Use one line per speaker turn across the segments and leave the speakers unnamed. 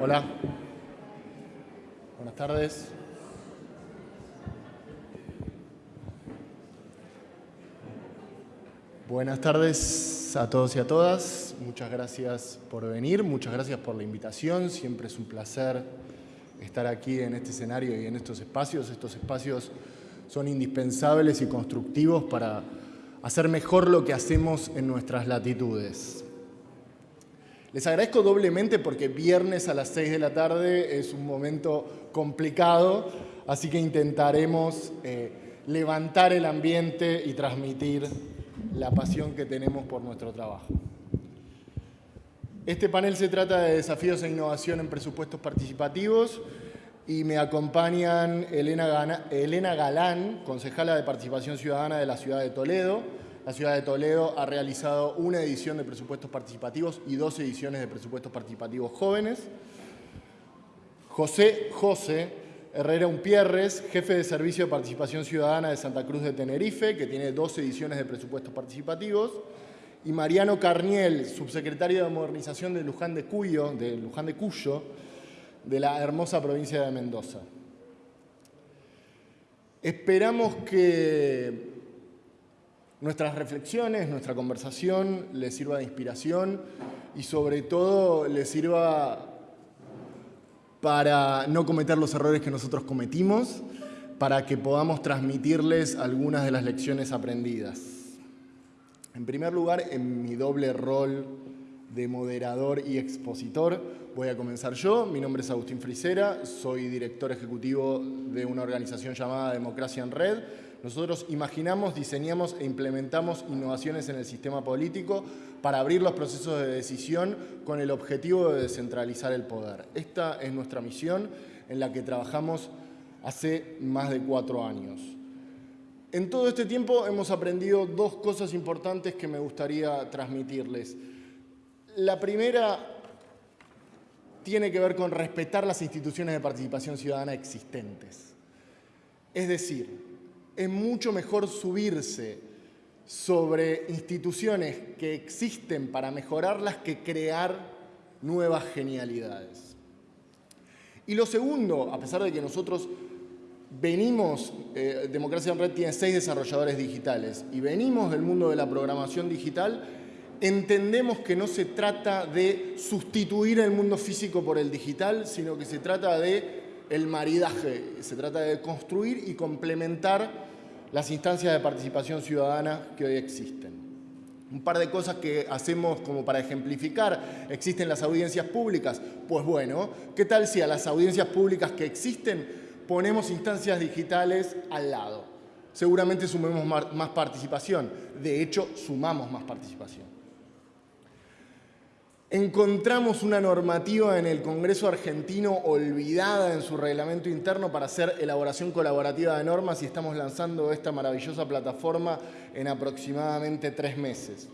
Hola. Buenas tardes. Buenas tardes a todos y a todas. Muchas gracias por venir, muchas gracias por la invitación. Siempre es un placer estar aquí en este escenario y en estos espacios. Estos espacios son indispensables y constructivos para hacer mejor lo que hacemos en nuestras latitudes. Les agradezco doblemente porque viernes a las 6 de la tarde es un momento complicado, así que intentaremos eh, levantar el ambiente y transmitir la pasión que tenemos por nuestro trabajo. Este panel se trata de desafíos e innovación en presupuestos participativos y me acompañan Elena, Elena Galán, concejala de Participación Ciudadana de la ciudad de Toledo. La ciudad de Toledo ha realizado una edición de presupuestos participativos y dos ediciones de presupuestos participativos jóvenes. José José Herrera Umpierres, jefe de Servicio de Participación Ciudadana de Santa Cruz de Tenerife, que tiene dos ediciones de presupuestos participativos. Y Mariano Carniel, subsecretario de Modernización de Luján de Cuyo, de Luján de Cuyo, de la hermosa provincia de Mendoza. Esperamos que nuestras reflexiones, nuestra conversación les sirva de inspiración y sobre todo les sirva para no cometer los errores que nosotros cometimos, para que podamos transmitirles algunas de las lecciones aprendidas. En primer lugar, en mi doble rol de moderador y expositor. Voy a comenzar yo. Mi nombre es Agustín Frisera, soy director ejecutivo de una organización llamada Democracia en Red. Nosotros imaginamos, diseñamos e implementamos innovaciones en el sistema político para abrir los procesos de decisión con el objetivo de descentralizar el poder. Esta es nuestra misión en la que trabajamos hace más de cuatro años. En todo este tiempo hemos aprendido dos cosas importantes que me gustaría transmitirles. La primera tiene que ver con respetar las instituciones de participación ciudadana existentes. Es decir, es mucho mejor subirse sobre instituciones que existen para mejorarlas que crear nuevas genialidades. Y lo segundo, a pesar de que nosotros venimos, eh, Democracia en Red tiene seis desarrolladores digitales y venimos del mundo de la programación digital, entendemos que no se trata de sustituir el mundo físico por el digital, sino que se trata de el maridaje, se trata de construir y complementar las instancias de participación ciudadana que hoy existen. Un par de cosas que hacemos como para ejemplificar. ¿Existen las audiencias públicas? Pues bueno, ¿qué tal si a las audiencias públicas que existen ponemos instancias digitales al lado? Seguramente sumemos más participación. De hecho, sumamos más participación. Encontramos una normativa en el Congreso argentino olvidada en su reglamento interno para hacer elaboración colaborativa de normas y estamos lanzando esta maravillosa plataforma en aproximadamente tres meses.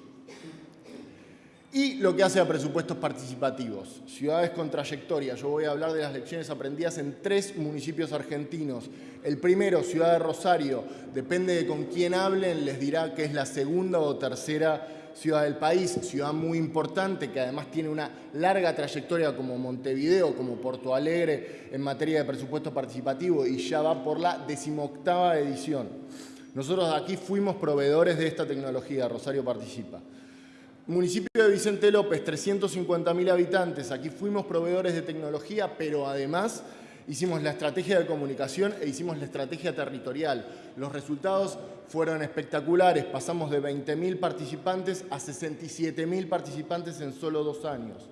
Y lo que hace a presupuestos participativos, ciudades con trayectoria. Yo voy a hablar de las lecciones aprendidas en tres municipios argentinos. El primero, Ciudad de Rosario, depende de con quién hablen, les dirá que es la segunda o tercera ciudad del país, ciudad muy importante que además tiene una larga trayectoria como Montevideo, como Porto Alegre en materia de presupuesto participativo y ya va por la decimoctava edición. Nosotros aquí fuimos proveedores de esta tecnología, Rosario Participa. Municipio de Vicente López, 350.000 habitantes, aquí fuimos proveedores de tecnología, pero además hicimos la estrategia de comunicación e hicimos la estrategia territorial. Los resultados fueron espectaculares, pasamos de 20.000 participantes a 67.000 participantes en solo dos años.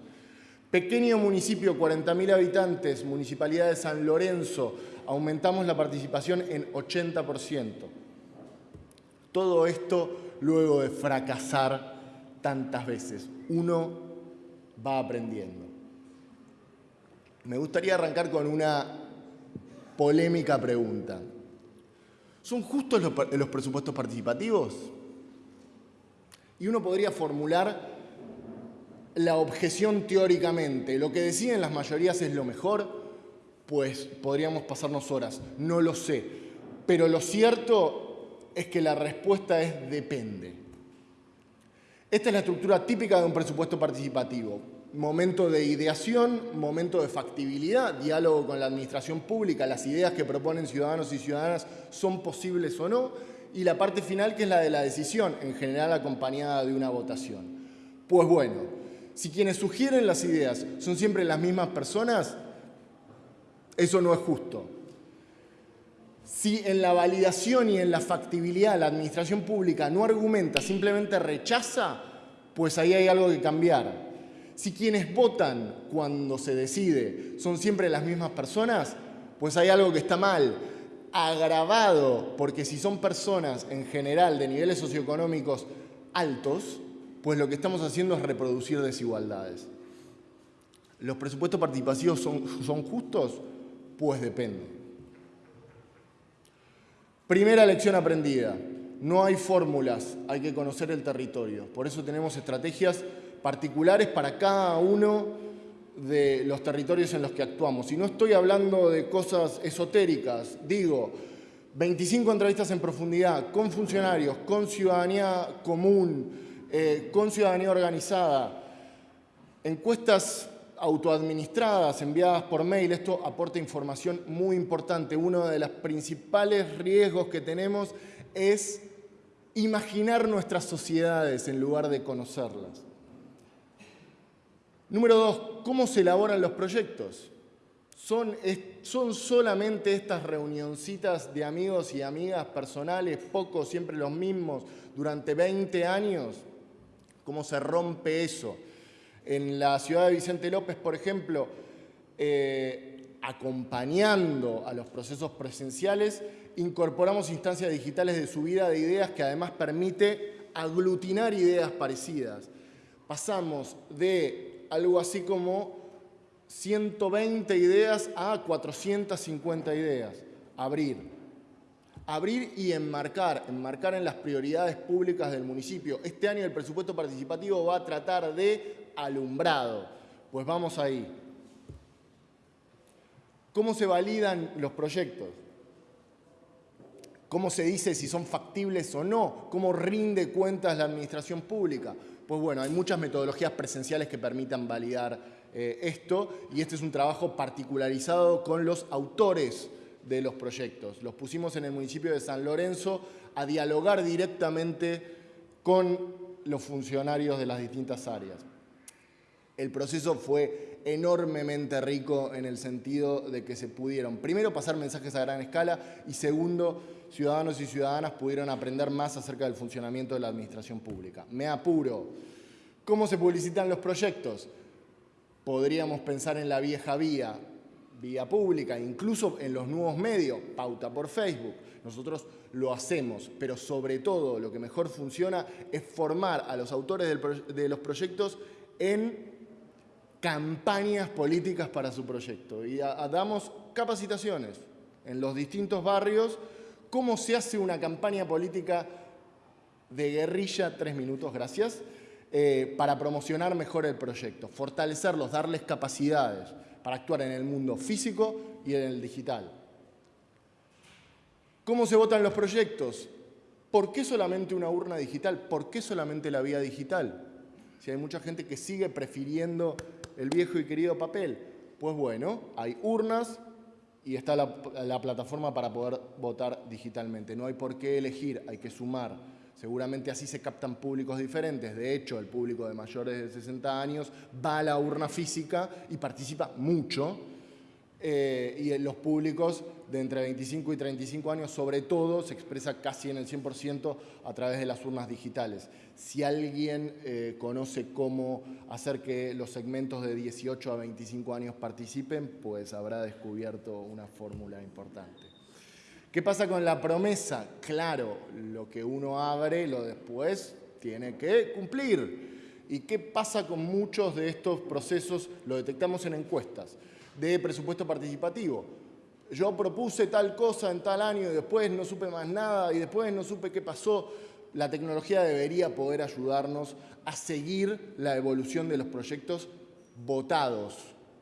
Pequeño municipio, 40.000 habitantes, Municipalidad de San Lorenzo, aumentamos la participación en 80%. Todo esto luego de fracasar tantas veces. Uno va aprendiendo. Me gustaría arrancar con una polémica pregunta. ¿Son justos los, presupuestos participativos? Y uno podría formular la objeción teóricamente. Lo que deciden las mayorías es lo mejor, pues podríamos pasarnos horas. No lo sé. Pero lo cierto es que la respuesta es depende. Esta es la estructura típica de un presupuesto participativo momento de ideación, momento de factibilidad, diálogo con la administración pública, las ideas que proponen ciudadanos y ciudadanas son posibles o no, y la parte final que es la de la decisión, en general acompañada de una votación. Pues bueno, si quienes sugieren las ideas son siempre las mismas personas, eso no es justo. Si en la validación y en la factibilidad la administración pública no argumenta, simplemente rechaza, pues ahí hay algo que cambiar. Si quienes votan cuando se decide son siempre las mismas personas, pues hay algo que está mal. Agravado, porque si son personas en general de niveles socioeconómicos altos, pues lo que estamos haciendo es reproducir desigualdades. ¿Los presupuestos participativos son, son justos? Pues depende. Primera lección aprendida. No hay fórmulas, hay que conocer el territorio. Por eso tenemos estrategias particulares para cada uno de los territorios en los que actuamos. Y no estoy hablando de cosas esotéricas, digo, 25 entrevistas en profundidad con funcionarios, con ciudadanía común, eh, con ciudadanía organizada, encuestas autoadministradas, enviadas por mail, esto aporta información muy importante. Uno de los principales riesgos que tenemos es imaginar nuestras sociedades en lugar de conocerlas. Número dos, ¿cómo se elaboran los proyectos? ¿Son, ¿Son, solamente estas reunioncitas de amigos y amigas personales, pocos, siempre los mismos, durante 20 años? ¿Cómo se rompe eso? En la ciudad de Vicente López, por ejemplo, eh, acompañando a los procesos presenciales, incorporamos instancias digitales de subida de ideas que además permite aglutinar ideas parecidas. Pasamos de algo así como 120 ideas a 450 ideas. Abrir. Abrir y enmarcar, enmarcar en las prioridades públicas del municipio. Este año el presupuesto participativo va a tratar de alumbrado. Pues vamos ahí. ¿Cómo se validan los proyectos? ¿Cómo se dice si son factibles o no? ¿Cómo rinde cuentas la administración pública? Pues bueno, hay muchas metodologías presenciales que permitan validar eh, esto y este es un trabajo particularizado con los autores de los proyectos. Los pusimos en el municipio de San Lorenzo a dialogar directamente con los funcionarios de las distintas áreas. El proceso fue enormemente rico en el sentido de que se pudieron, primero, pasar mensajes a gran escala y segundo, ciudadanos y ciudadanas pudieron aprender más acerca del funcionamiento de la administración pública. Me apuro. ¿Cómo se publicitan los proyectos? Podríamos pensar en la vieja vía, vía pública, incluso en los nuevos medios, pauta por Facebook. Nosotros lo hacemos, pero sobre todo lo que mejor funciona es formar a los autores de los proyectos en campañas políticas para su proyecto y damos capacitaciones en los distintos barrios, cómo se hace una campaña política de guerrilla, tres minutos, gracias, eh, para promocionar mejor el proyecto, fortalecerlos, darles capacidades para actuar en el mundo físico y en el digital. ¿Cómo se votan los proyectos? ¿Por qué solamente una urna digital? ¿Por qué solamente la vía digital? Si hay mucha gente que sigue prefiriendo el viejo y querido papel? Pues bueno, hay urnas y está la, plataforma para poder votar digitalmente. No hay por qué elegir, hay que sumar. Seguramente así se captan públicos diferentes. De hecho, el público de mayores de 60 años va a la urna física y participa mucho eh, y los públicos de entre 25 y 35 años, sobre todo, se expresa casi en el 100% a través de las urnas digitales. Si alguien eh, conoce cómo hacer que los segmentos de 18 a 25 años participen, pues habrá descubierto una fórmula importante. ¿Qué pasa con la promesa? Claro, lo que uno abre, lo después tiene que cumplir. ¿Y qué pasa con muchos de estos procesos? Lo detectamos en encuestas de presupuesto participativo. Yo propuse tal cosa en tal año y después no supe más nada y después no supe qué pasó. La tecnología debería poder ayudarnos a seguir la evolución de los proyectos votados.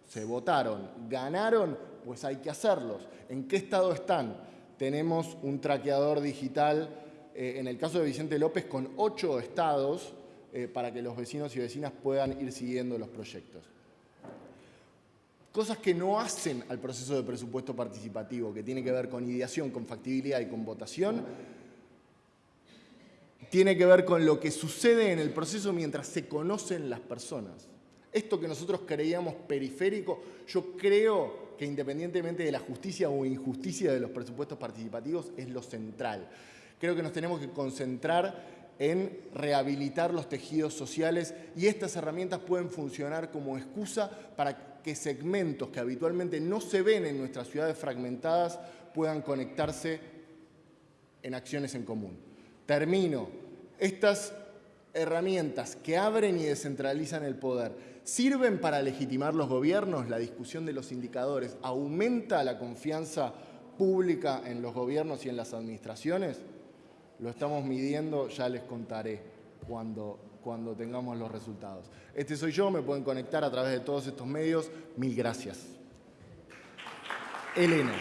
Se votaron, ganaron, pues hay que hacerlos. ¿En qué estado están? Tenemos un traqueador digital, eh, en el caso de Vicente López, con ocho estados eh, para que los vecinos y vecinas puedan ir siguiendo los proyectos. Cosas que no hacen al proceso de presupuesto participativo, que tiene que ver con ideación, con factibilidad y con votación, tiene que ver con lo que sucede en el proceso mientras se conocen las personas. Esto que nosotros creíamos periférico, yo creo que independientemente de la justicia o injusticia de los presupuestos participativos, es lo central. Creo que nos tenemos que concentrar en rehabilitar los tejidos sociales y estas herramientas pueden funcionar como excusa para que segmentos que habitualmente no se ven en nuestras ciudades fragmentadas puedan conectarse en acciones en común. Termino. Estas herramientas que abren y descentralizan el poder sirven para legitimar los gobiernos, la discusión de los indicadores, aumenta la confianza pública en los gobiernos y en las administraciones. Lo estamos midiendo, ya les contaré cuando, cuando tengamos los resultados. Este soy yo, me pueden conectar a través de todos estos medios. Mil gracias. Elena.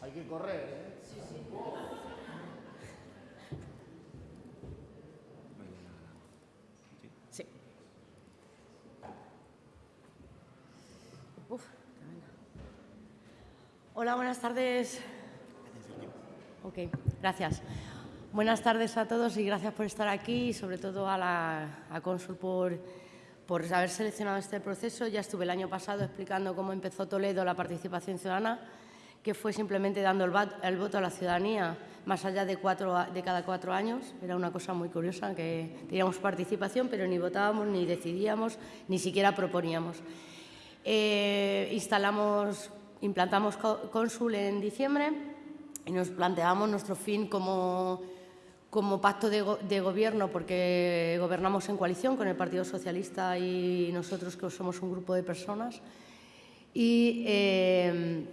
Hay que correr, ¿eh? Sí, sí.
Sí. Uf, Hola, buenas tardes. Ok, gracias. Buenas tardes a todos y gracias por estar aquí y sobre todo a la Consul por, por haber seleccionado este proceso. Ya estuve el año pasado explicando cómo empezó Toledo la participación ciudadana, que fue simplemente dando el, voto a la ciudadanía más allá de, cuatro, de cada cuatro años. Era una cosa muy curiosa, que teníamos participación, pero ni votábamos, ni decidíamos, ni siquiera proponíamos. Eh, instalamos implantamos Consul en diciembre y nos planteamos nuestro fin como, como pacto de, gobierno porque gobernamos en coalición con el Partido Socialista y nosotros que somos un grupo de personas. Y eh,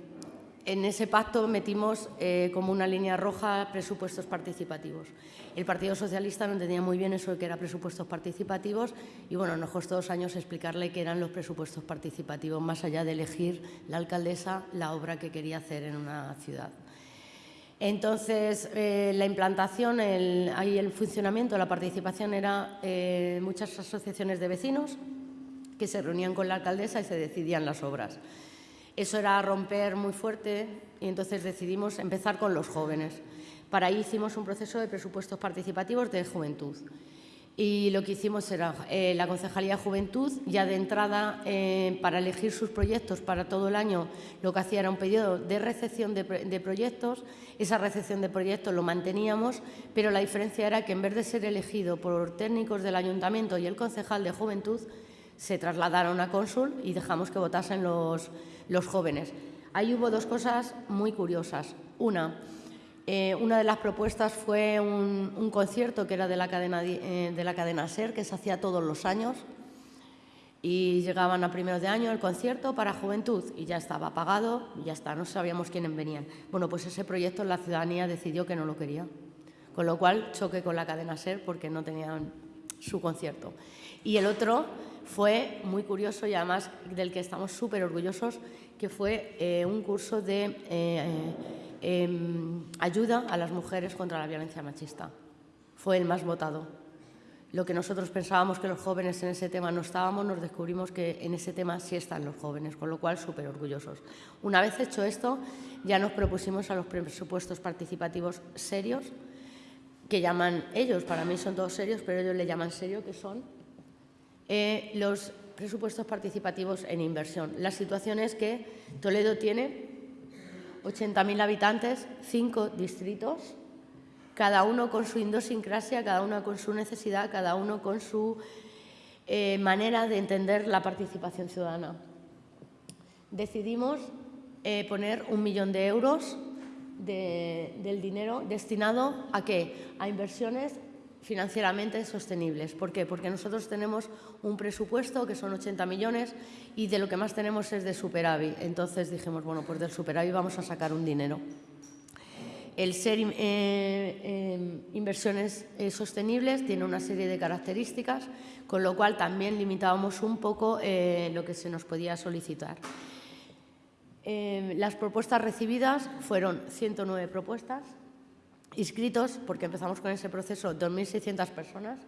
en ese pacto metimos eh, como una línea roja presupuestos participativos. El Partido Socialista no entendía muy bien eso de que eran presupuestos participativos y bueno, nos costó dos años explicarle qué eran los presupuestos participativos, más allá de elegir la alcaldesa la obra que quería hacer en una ciudad. Entonces, eh, la implantación y el funcionamiento, la participación era eh, muchas asociaciones de vecinos que se reunían con la alcaldesa y se decidían las obras. Eso era romper muy fuerte y entonces decidimos empezar con los jóvenes. Para ahí hicimos un proceso de presupuestos participativos de juventud. Y lo que hicimos era eh, la Concejalía Juventud, ya de entrada, eh, para elegir sus proyectos para todo el año, lo que hacía era un periodo de recepción de, de, proyectos. Esa recepción de proyectos lo manteníamos, pero la diferencia era que en vez de ser elegido por técnicos del Ayuntamiento y el concejal de Juventud, se trasladaron a cónsul y dejamos que votasen los, los jóvenes. Ahí hubo dos cosas muy curiosas. Una, eh, una de las propuestas fue un, concierto que era de la, cadena, eh, de la cadena SER, que se hacía todos los años, y llegaban a primeros de año el concierto para juventud y ya estaba pagado y ya está, no sabíamos quiénes venían. Bueno, pues ese proyecto la ciudadanía decidió que no lo quería, con lo cual choque con la cadena SER porque no tenían su concierto. Y el otro fue muy curioso y además del que estamos súper orgullosos, que fue eh, un curso de eh, em, ayuda a las mujeres contra la violencia machista. Fue el más votado. Lo que nosotros pensábamos que los jóvenes en ese tema no estábamos, nos descubrimos que en ese tema sí están los jóvenes, con lo cual súper orgullosos. Una vez hecho esto, ya nos propusimos a los presupuestos participativos serios, que llaman ellos, para mí son todos serios, pero ellos le llaman serio, que son eh, los presupuestos participativos en inversión. La situación es que Toledo tiene 80.000 habitantes, cinco distritos, cada uno con su idiosincrasia, cada uno con su necesidad, cada uno con su eh, manera de entender la participación ciudadana. Decidimos eh, poner un millón de euros del dinero destinado a qué? A inversiones financieramente sostenibles. ¿Por qué? Porque nosotros tenemos un presupuesto que son 80 millones y de lo que más tenemos es de superávit. Entonces dijimos, bueno, pues del superávit vamos a sacar un dinero. El ser eh, eh, inversiones eh, sostenibles tiene una serie de características, con lo cual también limitábamos un poco lo que se nos podía solicitar. las propuestas recibidas fueron 109 propuestas, inscritos, porque empezamos con ese proceso, 2.600 personas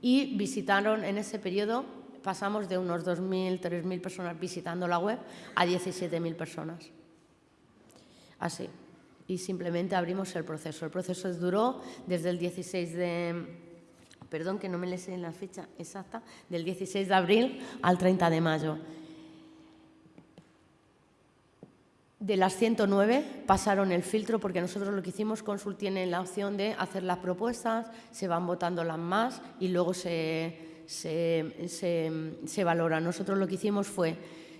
y visitaron en ese periodo, pasamos de unos 2.000, 3.000 personas visitando la web a 17.000 personas. Así. Y simplemente abrimos el proceso. El proceso duró desde el 16 de... Perdón que no me le sé la fecha exacta, del 16 de abril al 30 de mayo. De las 109 pasaron el filtro porque nosotros lo que hicimos, Consul tiene la opción de hacer las propuestas, se van votando las más y luego se, se, valora. Nosotros lo que hicimos fue,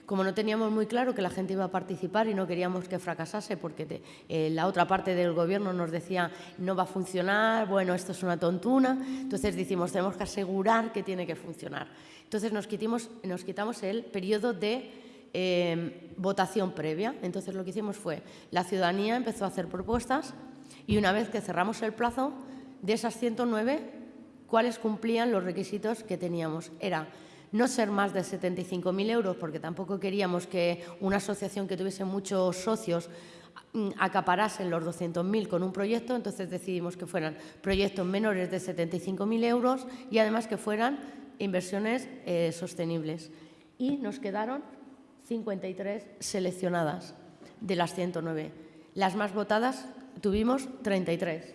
como no teníamos muy claro que la gente iba a participar y no queríamos que fracasase porque eh, la otra parte del gobierno nos decía no va a funcionar, bueno, esto es una tontuna, entonces decimos tenemos que asegurar que tiene que funcionar. Entonces nos, nos quitamos el periodo de Em, votación previa. Entonces lo que hicimos fue, la ciudadanía empezó a hacer propuestas y una vez que cerramos el plazo, de esas 109, ¿cuáles cumplían los requisitos que teníamos? Era no ser más de 75.000 euros, porque tampoco queríamos que una asociación que tuviese muchos socios mm, acaparasen los 200.000 con un proyecto, entonces decidimos que fueran proyectos menores de 75.000 euros y además que fueran inversiones eh, sostenibles. Y nos quedaron 53 seleccionadas de las 109. Las más votadas tuvimos 33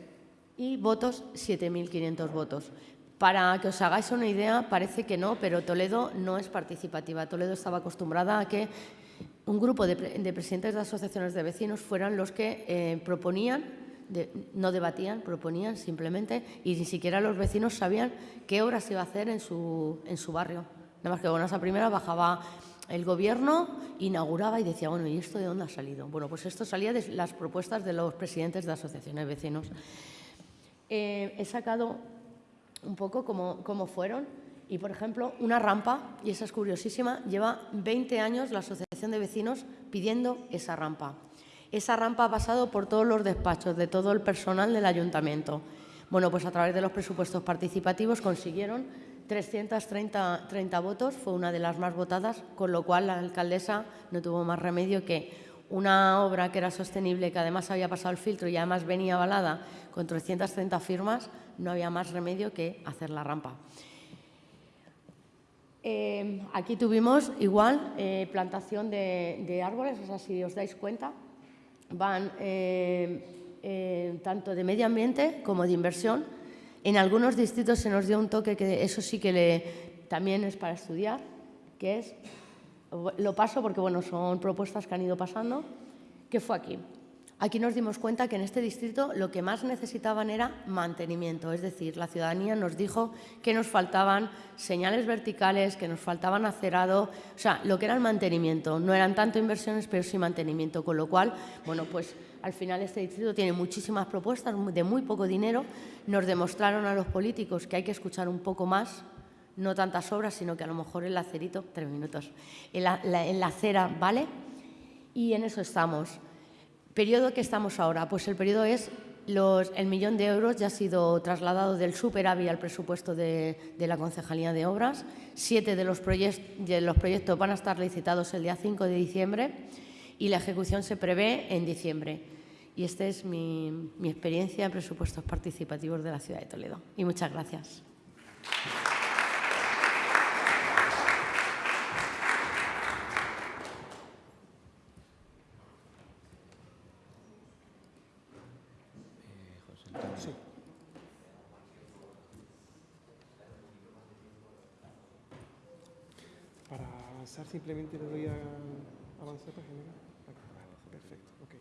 y votos 7.500 votos. Para que os hagáis una idea, parece que no, pero Toledo no es participativa. Toledo estaba acostumbrada a que un grupo de, presidentes de asociaciones de vecinos fueran los que eh, proponían, no debatían, proponían simplemente, y ni siquiera los vecinos sabían qué obras iba a hacer en su, en su barrio. Nada más que bueno, esa primera bajaba el gobierno inauguraba y decía, bueno, ¿y esto de dónde ha salido? Bueno, pues esto salía de las propuestas de los presidentes de asociaciones vecinos. Eh, he sacado un poco cómo, fueron y, por ejemplo, una rampa, y esa es curiosísima, lleva 20 años la asociación de vecinos pidiendo esa rampa. Esa rampa ha pasado por todos los despachos de todo el personal del ayuntamiento. Bueno, pues a través de los presupuestos participativos consiguieron 330 30 votos, fue una de las más votadas, con lo cual la alcaldesa no tuvo más remedio que una obra que era sostenible, que además había pasado el filtro y además venía avalada con 330 firmas, no había más remedio que hacer la rampa. Eh, aquí tuvimos igual eh, plantación de, árboles, o si os dais cuenta, van eh, tanto de medio ambiente como de inversión, en algunos distritos se nos dio un toque que eso sí que le, también es para estudiar, que es, lo paso porque bueno, son propuestas que han ido pasando, que fue aquí. Aquí nos dimos cuenta que en este distrito lo que más necesitaban era mantenimiento, es decir, la ciudadanía nos dijo que nos faltaban señales verticales, que nos faltaban acerado, o sea, lo que era el mantenimiento. No eran tanto inversiones, pero sí mantenimiento, con lo cual, bueno, pues al final este distrito tiene muchísimas propuestas de muy poco dinero. Nos demostraron a los políticos que hay que escuchar un poco más, no tantas obras, sino que a lo mejor el acerito, tres minutos, en la acera, ¿vale? Y en eso estamos. ¿Periodo que estamos ahora? Pues el periodo es el millón de euros ya ha sido trasladado del superávit al presupuesto de, la Concejalía de Obras. Siete de los, de los, proyectos van a estar licitados el día 5 de diciembre y la ejecución se prevé en diciembre. Y esta es mi, mi experiencia en presupuestos participativos de la ciudad de Toledo. Y muchas gracias.
simplemente le doy a avanzar para generar. Perfecto, ok.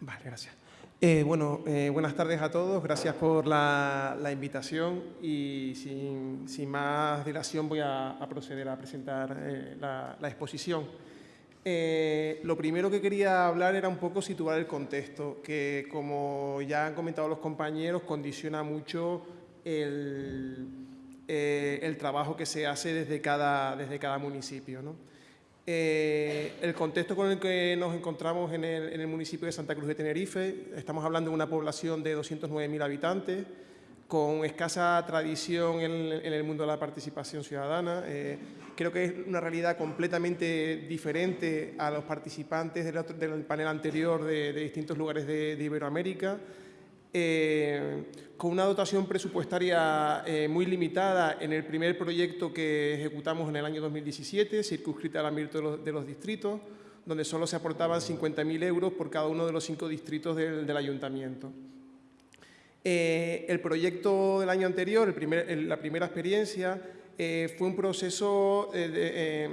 Vale, gracias. Eh, bueno, eh, buenas tardes a todos, gracias por la, invitación y sin, más dilación voy a, proceder a presentar eh, la, exposición. lo primero que quería hablar era un poco situar el contexto, que como ya han comentado los compañeros, condiciona mucho el, el trabajo que se hace desde cada, desde cada municipio. Eh, el contexto con el que nos encontramos en el, municipio de Santa Cruz de Tenerife, estamos hablando de una población de 209.000 habitantes, con escasa tradición en, el mundo de la participación ciudadana. Eh, creo que es una realidad completamente diferente a los participantes del, panel anterior de, distintos lugares de, Iberoamérica. Eh, con una dotación presupuestaria eh, muy limitada en el primer proyecto que ejecutamos en el año 2017, circunscrita al ámbito de los, distritos, donde solo se aportaban 50.000 euros por cada uno de los cinco distritos del ayuntamiento. Eh, el proyecto del año anterior, la primera experiencia, eh, fue un proceso, eh,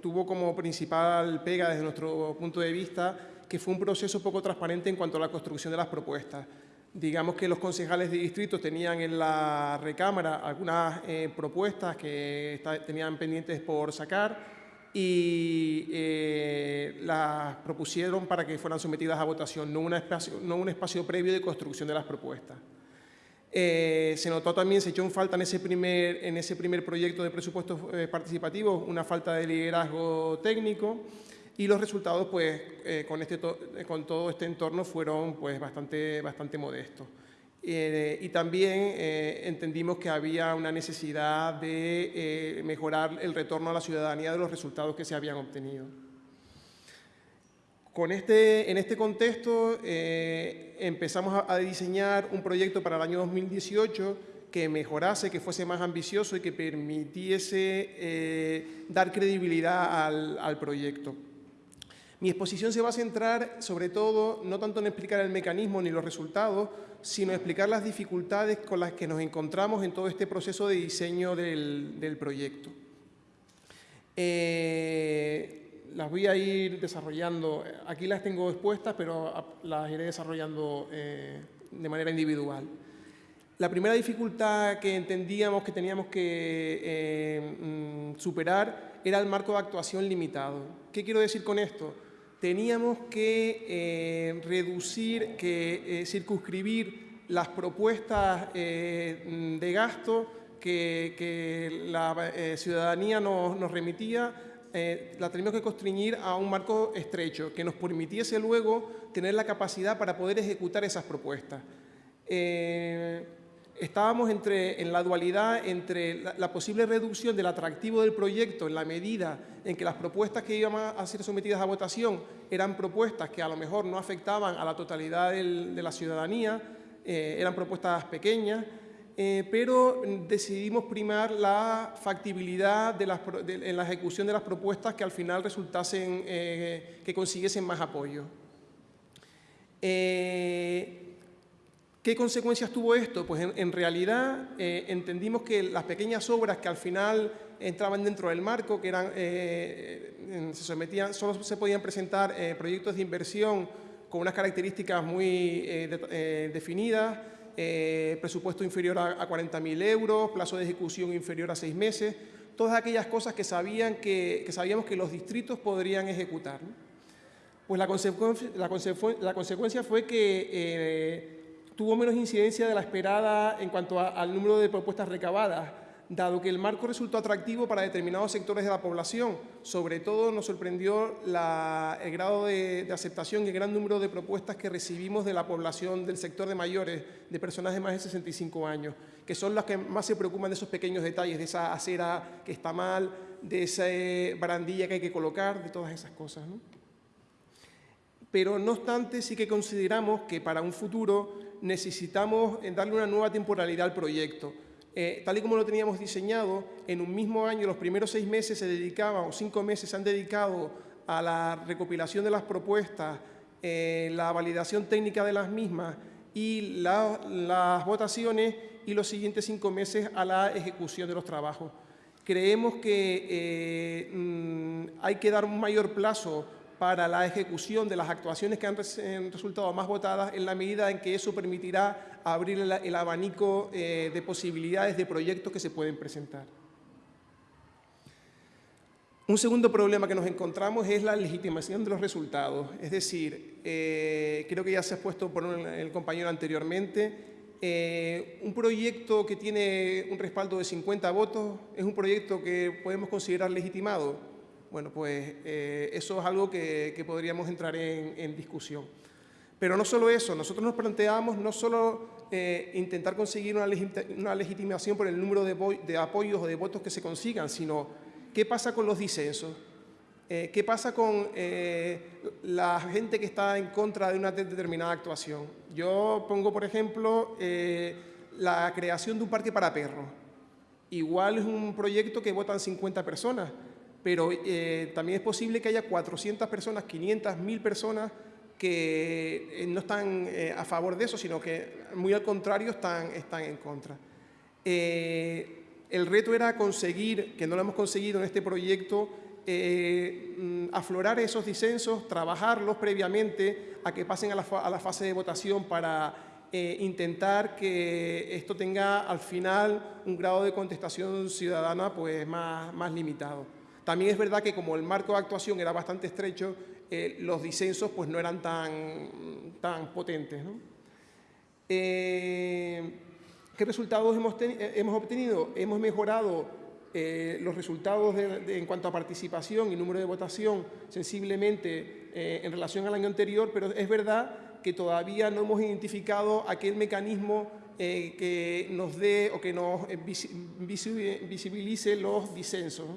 tuvo como principal pega desde nuestro punto de vista, que fue un proceso poco transparente en cuanto a la construcción de las propuestas. Digamos que los concejales de distrito tenían en la recámara algunas propuestas que tenían pendientes por sacar, y eh, las propusieron para que fueran sometidas a votación, no, espacio, no un espacio previo de construcción de las propuestas. Eh, se notó también, se echó en falta en ese primer, en ese primer proyecto de presupuestos eh, participativos una falta de liderazgo técnico y los resultados pues, con, este con todo este entorno fueron pues, bastante, bastante modestos. Eh, y también eh, entendimos que había una necesidad de eh, mejorar el retorno a la ciudadanía de los resultados que se habían obtenido. Con este, en este contexto empezamos a, diseñar un proyecto para el año 2018 que mejorase, que fuese más ambicioso y que permitiese dar credibilidad al, al proyecto. Mi exposición se va a centrar sobre todo no tanto en explicar el mecanismo ni los resultados, sino explicar las dificultades con las que nos encontramos en todo este proceso de diseño del, proyecto. Eh, las voy a ir desarrollando, aquí las tengo expuestas, pero las iré desarrollando eh, de manera individual. La primera dificultad que entendíamos que teníamos que eh, mm, superar era el marco de actuación limitado. ¿Qué quiero decir con esto? Teníamos que eh, reducir, que eh, circunscribir las propuestas eh, de gasto que, la ciudadanía nos, remitía, la teníamos que constreñir a un marco estrecho que nos permitiese luego tener la capacidad para poder ejecutar esas propuestas estábamos entre, en la dualidad entre la, posible reducción del atractivo del proyecto en la medida en que las propuestas que iban a ser sometidas a votación eran propuestas que a lo mejor no afectaban a la totalidad de la ciudadanía, eh, eran propuestas pequeñas, eh, pero decidimos primar la factibilidad de en la ejecución de las propuestas que al final resultasen, eh, que consiguiesen más apoyo. ¿Qué consecuencias tuvo esto? Pues en, realidad eh, entendimos que las pequeñas obras que al final entraban dentro del marco, que eran, eh, se sometían, solo se podían presentar eh, proyectos de inversión con unas características muy definidas, presupuesto inferior a, a 40.000 euros, plazo de ejecución inferior a seis meses, todas aquellas cosas que, sabían que, sabíamos que los distritos podrían ejecutar. Pues la, consecuencia fue que tuvo menos incidencia de la esperada en cuanto al número de propuestas recabadas, dado que el marco resultó atractivo para determinados sectores de la población. Sobre todo nos sorprendió el grado de, aceptación y el gran número de propuestas que recibimos de la población del sector de mayores, de personas de más de 65 años, que son las que más se preocupan de esos pequeños detalles, de esa acera que está mal, de esa barandilla que hay que colocar, de todas esas cosas. Pero no obstante sí que consideramos que para un futuro necesitamos eh, darle una nueva temporalidad al proyecto. Eh, tal y como lo teníamos diseñado, en un mismo año, los primeros seis meses se dedicaban, o cinco meses se han dedicado a la recopilación de las propuestas, eh, la validación técnica de las mismas y las votaciones y los siguientes cinco meses a la ejecución de los trabajos. Creemos que mm, hay que dar un mayor plazo para la ejecución de las actuaciones que han resultado más votadas en la medida en que eso permitirá abrir el, abanico eh, de posibilidades de proyectos que se pueden presentar. Un segundo problema que nos encontramos es la legitimación de los resultados. Es decir, eh, creo que ya se ha puesto por el compañero anteriormente, eh, un proyecto que tiene un respaldo de 50 votos es un proyecto que podemos considerar legitimado bueno, pues eh, eso es algo que, podríamos entrar en, discusión. Pero no solo eso, nosotros nos planteamos no solo eh, intentar conseguir una, legitimación por el número de, apoyos o de votos que se consigan, sino qué pasa con los disensos, eh, qué pasa con la gente que está en contra de una determinada actuación. Yo pongo, por ejemplo, la creación de un parque para perros. Igual es un proyecto que votan 50 personas, pero también es posible que haya 400 personas, 500, 1000 personas que eh, no están eh, a favor de eso, sino que muy al contrario están, están en contra. Eh, el reto era conseguir, que no lo hemos conseguido en este proyecto, mm, aflorar esos disensos, trabajarlos previamente a que pasen a la, a la fase de votación para intentar que esto tenga al final un grado de contestación ciudadana pues, más, más limitado. También es verdad que como el marco de actuación era bastante estrecho, eh, los disensos pues, no eran tan, tan potentes. Eh, ¿Qué resultados hemos, eh, hemos, obtenido? Hemos mejorado los resultados en cuanto a participación y número de votación sensiblemente en relación al año anterior, pero es verdad que todavía no hemos identificado aquel mecanismo que nos dé o que nos visibilice los disensos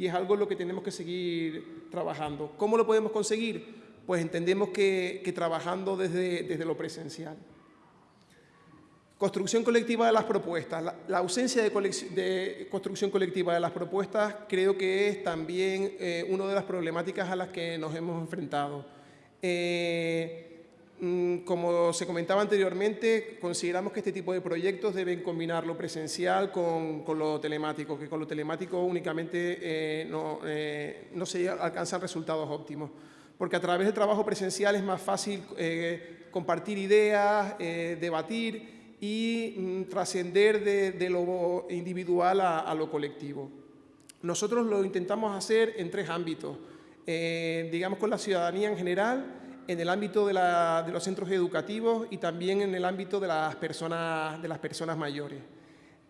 y es algo en lo que tenemos que seguir trabajando. ¿Cómo lo podemos conseguir? Pues entendemos que, trabajando desde, desde, lo presencial. Construcción colectiva de las propuestas. La, ausencia de, construcción colectiva de las propuestas creo que es también eh, una de las problemáticas a las que nos hemos enfrentado. Eh, como se comentaba anteriormente, consideramos que este tipo de proyectos deben combinar lo presencial con, lo telemático, que con lo telemático únicamente eh, no, eh, no, se alcanzan resultados óptimos, porque a través del trabajo presencial es más fácil eh, compartir ideas, debatir y mm, trascender de, lo individual a, lo colectivo. Nosotros lo intentamos hacer en tres ámbitos, digamos con la ciudadanía en general, en el ámbito de, los centros educativos y también en el ámbito de las personas, de las personas mayores.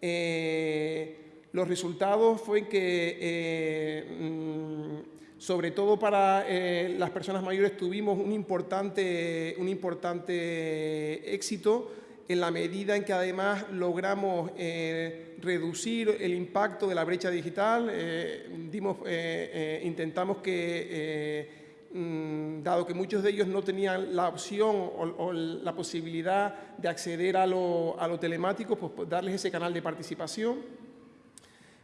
Eh, los resultados fue que, eh, mm, sobre todo para eh, las personas mayores, tuvimos un importante, un importante éxito en la medida en que además logramos reducir el impacto de la brecha digital, dimos, intentamos que dado que muchos de ellos no tenían la opción o, la posibilidad de acceder a lo, telemático, pues, pues darles ese canal de participación.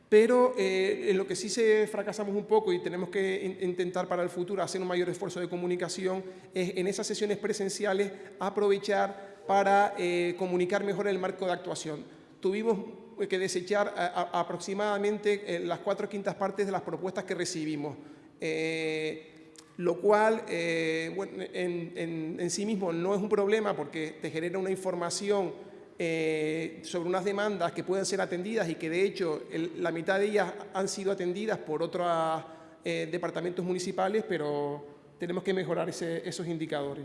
Pero eh, en lo que sí se fracasamos un poco y tenemos que intentar para el futuro hacer un mayor esfuerzo de comunicación es en esas sesiones presenciales aprovechar para eh, comunicar mejor el marco de actuación. Tuvimos que desechar aproximadamente eh, las cuatro quintas partes de las propuestas que recibimos lo cual eh, en, sí mismo no es un problema porque te genera una información eh, sobre unas demandas que pueden ser atendidas y que de hecho la mitad de ellas han sido atendidas por otros eh, departamentos municipales, pero tenemos que mejorar esos indicadores.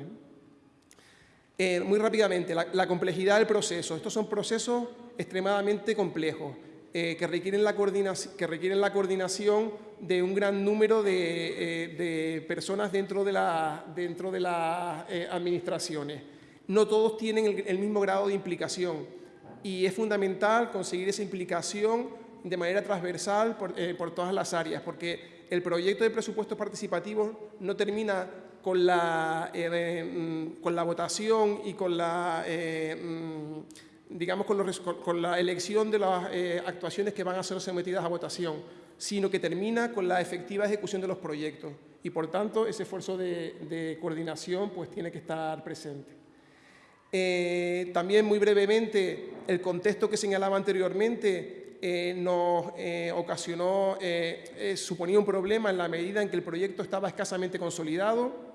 muy rápidamente, la complejidad del proceso. Estos son procesos extremadamente complejos. Eh, que, requieren la que requieren la coordinación de un gran número de, eh, personas dentro de, la, dentro de las eh, administraciones. No todos tienen el, mismo grado de implicación y es fundamental conseguir esa implicación de manera transversal por, por todas las áreas, porque el proyecto de presupuestos participativos no termina con la, mm, con la votación y con la mm, digamos, con, la elección de las eh, actuaciones que van a ser sometidas a votación, sino que termina con la efectiva ejecución de los proyectos. Y, por tanto, ese esfuerzo de, coordinación pues, tiene que estar presente. Eh, también, muy brevemente, el contexto que señalaba anteriormente eh, nos ocasionó, suponía un problema en la medida en que el proyecto estaba escasamente consolidado,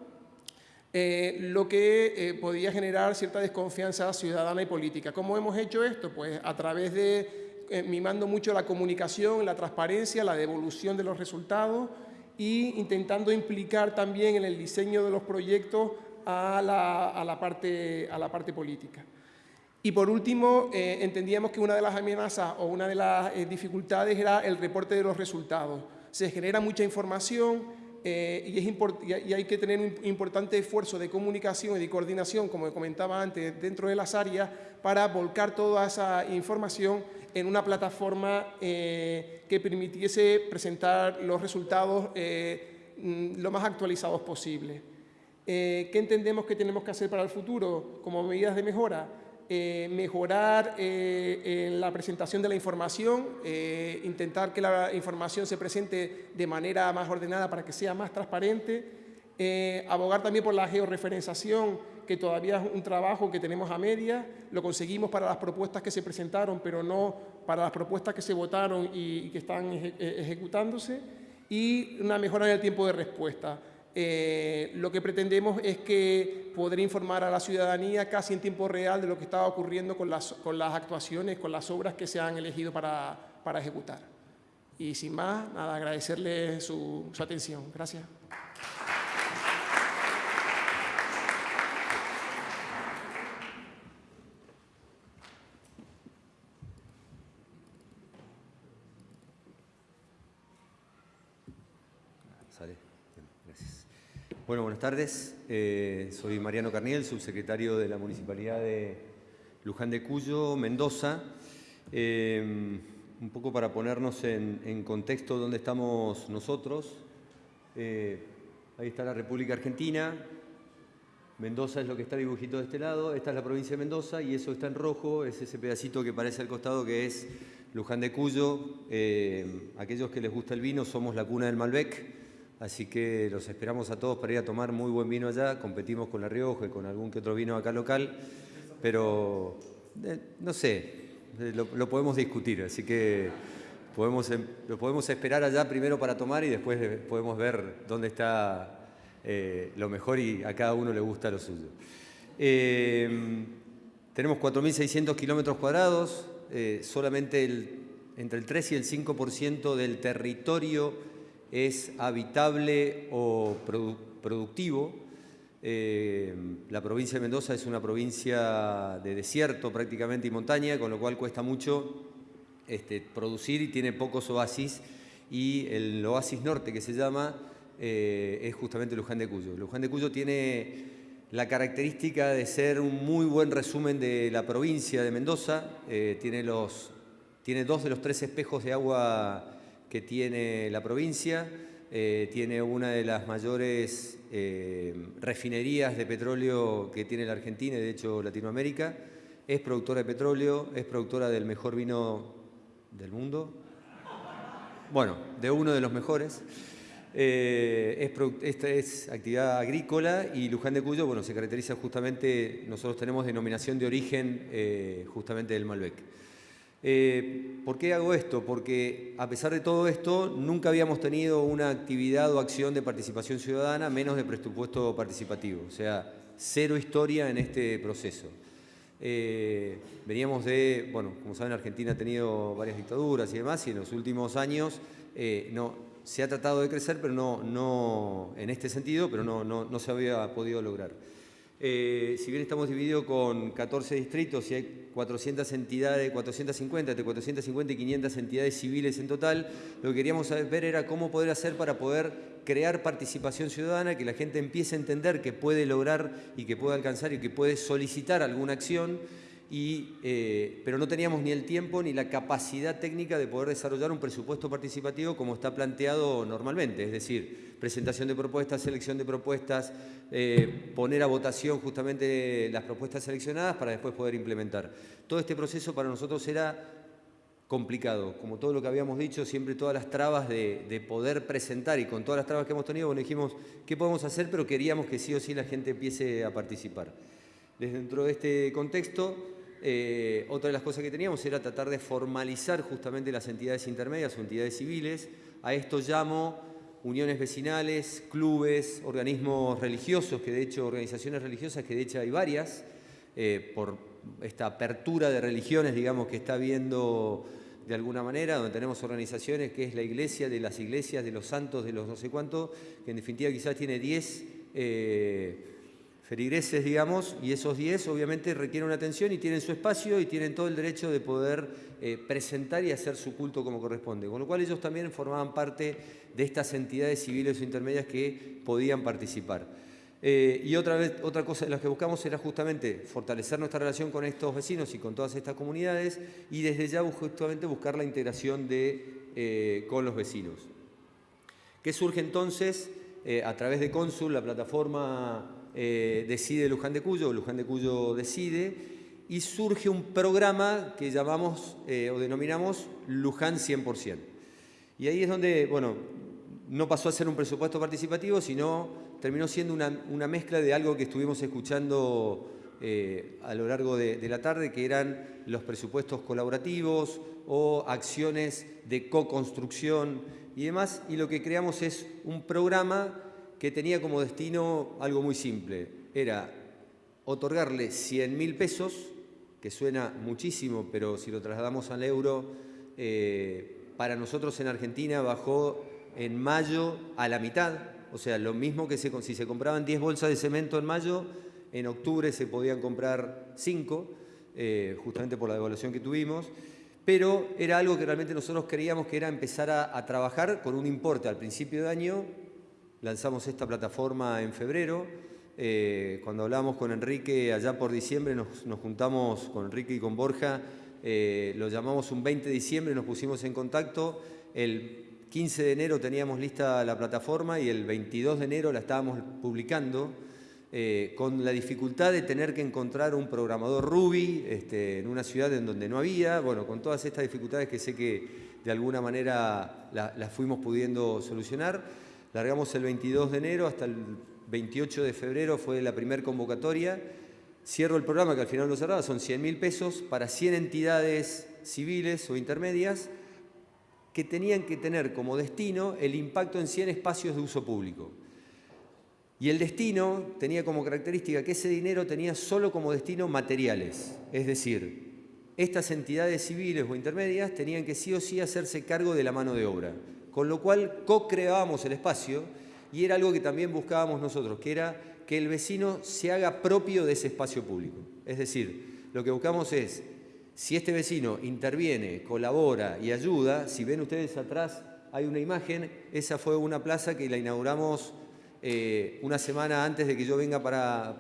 eh, lo que eh, podía generar cierta desconfianza ciudadana y política. ¿Cómo hemos hecho esto? Pues a través de eh, mimando mucho la comunicación, la transparencia, la devolución de los resultados e intentando implicar también en el diseño de los proyectos a la, parte, a la parte política. Y por último, entendíamos que una de las amenazas o una de las dificultades era el reporte de los resultados. Se genera mucha información, eh, y, es y, hay que tener un importante esfuerzo de comunicación y de coordinación, como comentaba antes, dentro de las áreas para volcar toda esa información en una plataforma eh, que permitiese presentar los resultados eh, mm, lo más actualizados posible. ¿Qué entendemos que tenemos que hacer para el futuro como medidas de mejora? Eh, mejorar eh, la presentación de la información, eh, intentar que la información se presente de manera más ordenada para que sea más transparente, abogar también por la georreferenciación, que todavía es un trabajo que tenemos a media, lo conseguimos para las propuestas que se presentaron, pero no para las propuestas que se votaron y, que están ejecutándose, y una mejora en el tiempo de respuesta. Eh, lo que pretendemos es que poder informar a la ciudadanía casi en tiempo real de lo que estaba ocurriendo con las, con las actuaciones, con las obras que se han elegido para, ejecutar. Y sin más, nada, agradecerle su, atención. Gracias.
Bueno, buenas tardes. Eh, soy Mariano Carniel, subsecretario de la Municipalidad de Luján de Cuyo, Mendoza. Eh, un poco para ponernos en, contexto dónde estamos nosotros. Eh, ahí está la República Argentina. Mendoza es lo que está dibujito de este lado. Esta es la provincia de Mendoza y eso está en rojo. Es ese pedacito que parece al costado que es Luján de Cuyo. aquellos que les gusta el vino somos la cuna del Malbec. Así que los esperamos a todos para ir a tomar muy buen vino allá. Competimos con La Rioja y con algún que otro vino acá local, pero eh, no sé, eh, lo, podemos discutir. Así que podemos, em, lo podemos esperar allá primero para tomar y después podemos ver dónde está eh, lo mejor y a cada uno le gusta lo suyo. tenemos 4.600 kilómetros cuadrados, solamente entre el 3 y el 5% del territorio es habitable o productivo. Eh, la provincia de Mendoza es una provincia de desierto prácticamente y montaña, con lo cual cuesta mucho este, producir y tiene pocos oasis. Y el oasis norte que se llama eh, es justamente Luján de Cuyo. Luján de Cuyo tiene la característica de ser un muy buen resumen de la provincia de Mendoza. Eh, tiene, los, tiene dos de los tres espejos de agua tiene la provincia, eh, tiene una de las mayores eh, refinerías de petróleo que tiene la Argentina y de hecho Latinoamérica, es productora de petróleo, es productora del mejor vino del mundo, bueno, de uno de los mejores. Eh, esta es actividad agrícola y Luján de Cuyo bueno, se caracteriza justamente, nosotros tenemos denominación de origen justamente del Malbec. Eh, ¿Por qué hago esto? Porque a pesar de todo esto, nunca habíamos tenido una actividad o acción de participación ciudadana menos de presupuesto participativo, o sea, cero historia en este proceso. Eh, veníamos de, bueno, como saben, Argentina ha tenido varias dictaduras y demás, y en los últimos años eh, no, se ha tratado de crecer, pero no, no en este sentido, pero no, no, no se había podido lograr. Eh, si bien estamos divididos con 14 distritos y hay 400 entidades, 450, entre 450 y 500 entidades civiles en total, lo que queríamos ver era cómo poder hacer para poder crear participación ciudadana, que la gente empiece a entender que puede lograr y que puede alcanzar y que puede solicitar alguna acción eh, pero no teníamos ni el tiempo ni la capacidad técnica de poder desarrollar un presupuesto participativo como está planteado normalmente, es decir, presentación de propuestas, selección de propuestas, eh, poner a votación justamente las propuestas seleccionadas para después poder implementar. Todo este proceso para nosotros era complicado, como todo lo que habíamos dicho, siempre todas las trabas de, de, poder presentar y con todas las trabas que hemos tenido, bueno, dijimos, ¿qué podemos hacer? Pero queríamos que sí o sí la gente empiece a participar. Desde dentro de este contexto, eh, otra de las cosas que teníamos era tratar de formalizar justamente las entidades intermedias o entidades civiles. A esto llamo uniones vecinales, clubes, organismos religiosos, que de hecho, organizaciones religiosas, que de hecho hay varias, eh, por esta apertura de religiones, digamos, que está habiendo de alguna manera, donde tenemos organizaciones que es la iglesia de las iglesias, de los santos, de los no sé cuántos, que en definitiva quizás tiene 10 feligreses, digamos, y esos 10 obviamente requieren una atención y tienen su espacio y tienen todo el derecho de poder eh, presentar y hacer su culto como corresponde. Con lo cual ellos también formaban parte de estas entidades civiles o intermedias que podían participar. Eh, y otra, vez, otra cosa de las que buscamos era justamente fortalecer nuestra relación con estos vecinos y con todas estas comunidades y desde ya justamente buscar la integración de, eh, con los vecinos. ¿Qué surge entonces? a través de Consul, la plataforma Decide Luján de Cuyo, Luján de Cuyo Decide, y surge un programa que llamamos eh, o denominamos Luján 100%. Y ahí es donde, bueno, no pasó a ser un presupuesto participativo, sino terminó siendo una, mezcla de algo que estuvimos escuchando eh, a lo largo de, de, la tarde, que eran los presupuestos colaborativos o acciones de co-construcción y demás. Y lo que creamos es un programa que tenía como destino algo muy simple. Era otorgarle 100 mil pesos que suena muchísimo, pero si lo trasladamos al euro, eh, para nosotros en Argentina bajó en mayo a la mitad, o sea, lo mismo que si se compraban 10 bolsas de cemento en mayo, en octubre se podían comprar 5, eh, justamente por la devaluación que tuvimos, pero era algo que realmente nosotros creíamos que era empezar a trabajar con un importe al principio de año, lanzamos esta plataforma en febrero, eh, cuando hablamos con Enrique allá por diciembre, nos, juntamos con Enrique y con Borja, eh, lo llamamos un 20 de diciembre, nos pusimos en contacto, el 15 de enero teníamos lista la plataforma y el 22 de enero la estábamos publicando, eh, con la dificultad de tener que encontrar un programador Ruby este, en una ciudad en donde no había, bueno, con todas estas dificultades que sé que de alguna manera las fuimos pudiendo solucionar. Largamos el 22 de enero hasta el 28 de febrero fue la primera convocatoria. Cierro el programa, que al final lo cerraba, son 100 mil pesos para 100 entidades civiles o intermedias que tenían que tener como destino el impacto en 100 espacios de uso público. Y el destino tenía como característica que ese dinero tenía solo como destino materiales, es decir, estas entidades civiles o intermedias tenían que sí o sí hacerse cargo de la mano de obra, con lo cual co-creábamos el espacio y era algo que también buscábamos nosotros, que era que el vecino se haga propio de ese espacio público. Es decir, lo que buscamos es, si este vecino interviene, colabora y ayuda, si ven ustedes atrás hay una imagen, esa fue una plaza que la inauguramos eh, una semana antes de que yo venga para,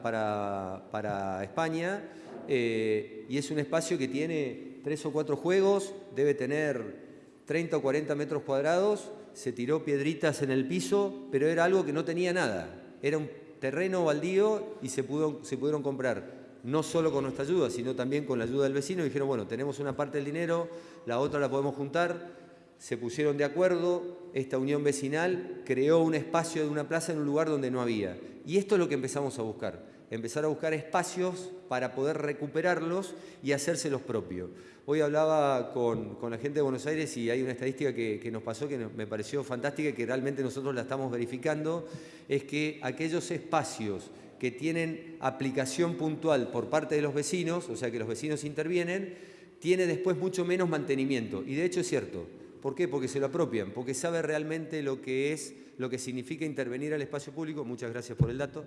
para, España, eh, y es un espacio que tiene tres o cuatro juegos, debe tener 30 o 40 metros cuadrados, se tiró piedritas en el piso, pero era algo que no tenía nada. Era un terreno baldío y se, pudo, se pudieron comprar, no solo con nuestra ayuda, sino también con la ayuda del vecino. Dijeron, bueno, tenemos una parte del dinero, la otra la podemos juntar. Se pusieron de acuerdo, esta unión vecinal creó un espacio de una plaza en un lugar donde no había. Y esto es lo que empezamos a buscar, empezar a buscar espacios para poder recuperarlos y hacérselos propios. Hoy hablaba con, la gente de Buenos Aires y hay una estadística que, nos pasó que me pareció fantástica y que realmente nosotros la estamos verificando, es que aquellos espacios que tienen aplicación puntual por parte de los vecinos, o sea que los vecinos intervienen, tiene después mucho menos mantenimiento. Y de hecho es cierto. ¿Por qué? Porque se lo apropian, porque sabe realmente lo que es, lo que significa intervenir al espacio público. Muchas gracias por el dato.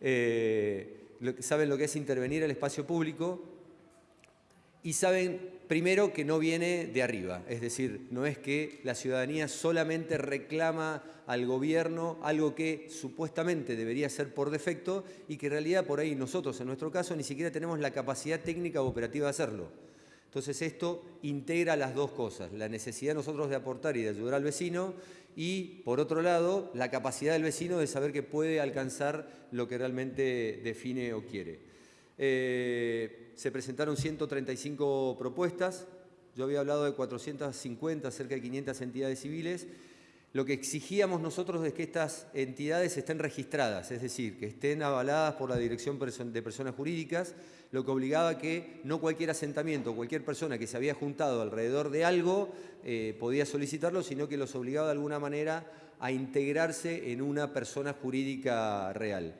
Eh, saben lo que es intervenir al espacio público y saben primero que no viene de arriba, es decir, no es que la ciudadanía solamente reclama al gobierno algo que supuestamente debería ser por defecto y que en realidad por ahí nosotros en nuestro caso ni siquiera tenemos la capacidad técnica o operativa de hacerlo. Entonces esto integra las dos cosas, la necesidad nosotros de aportar y de ayudar al vecino y, por otro lado, la capacidad del vecino de saber que puede alcanzar lo que realmente define o quiere. Eh, se presentaron 135 propuestas, yo había hablado de 450, cerca de 500 entidades civiles. Lo que exigíamos nosotros es que estas entidades estén registradas, es decir, que estén avaladas por la Dirección de Personas Jurídicas, lo que obligaba que no cualquier asentamiento, cualquier persona que se había juntado alrededor de algo eh, podía solicitarlo, sino que los obligaba de alguna manera a integrarse en una persona jurídica real.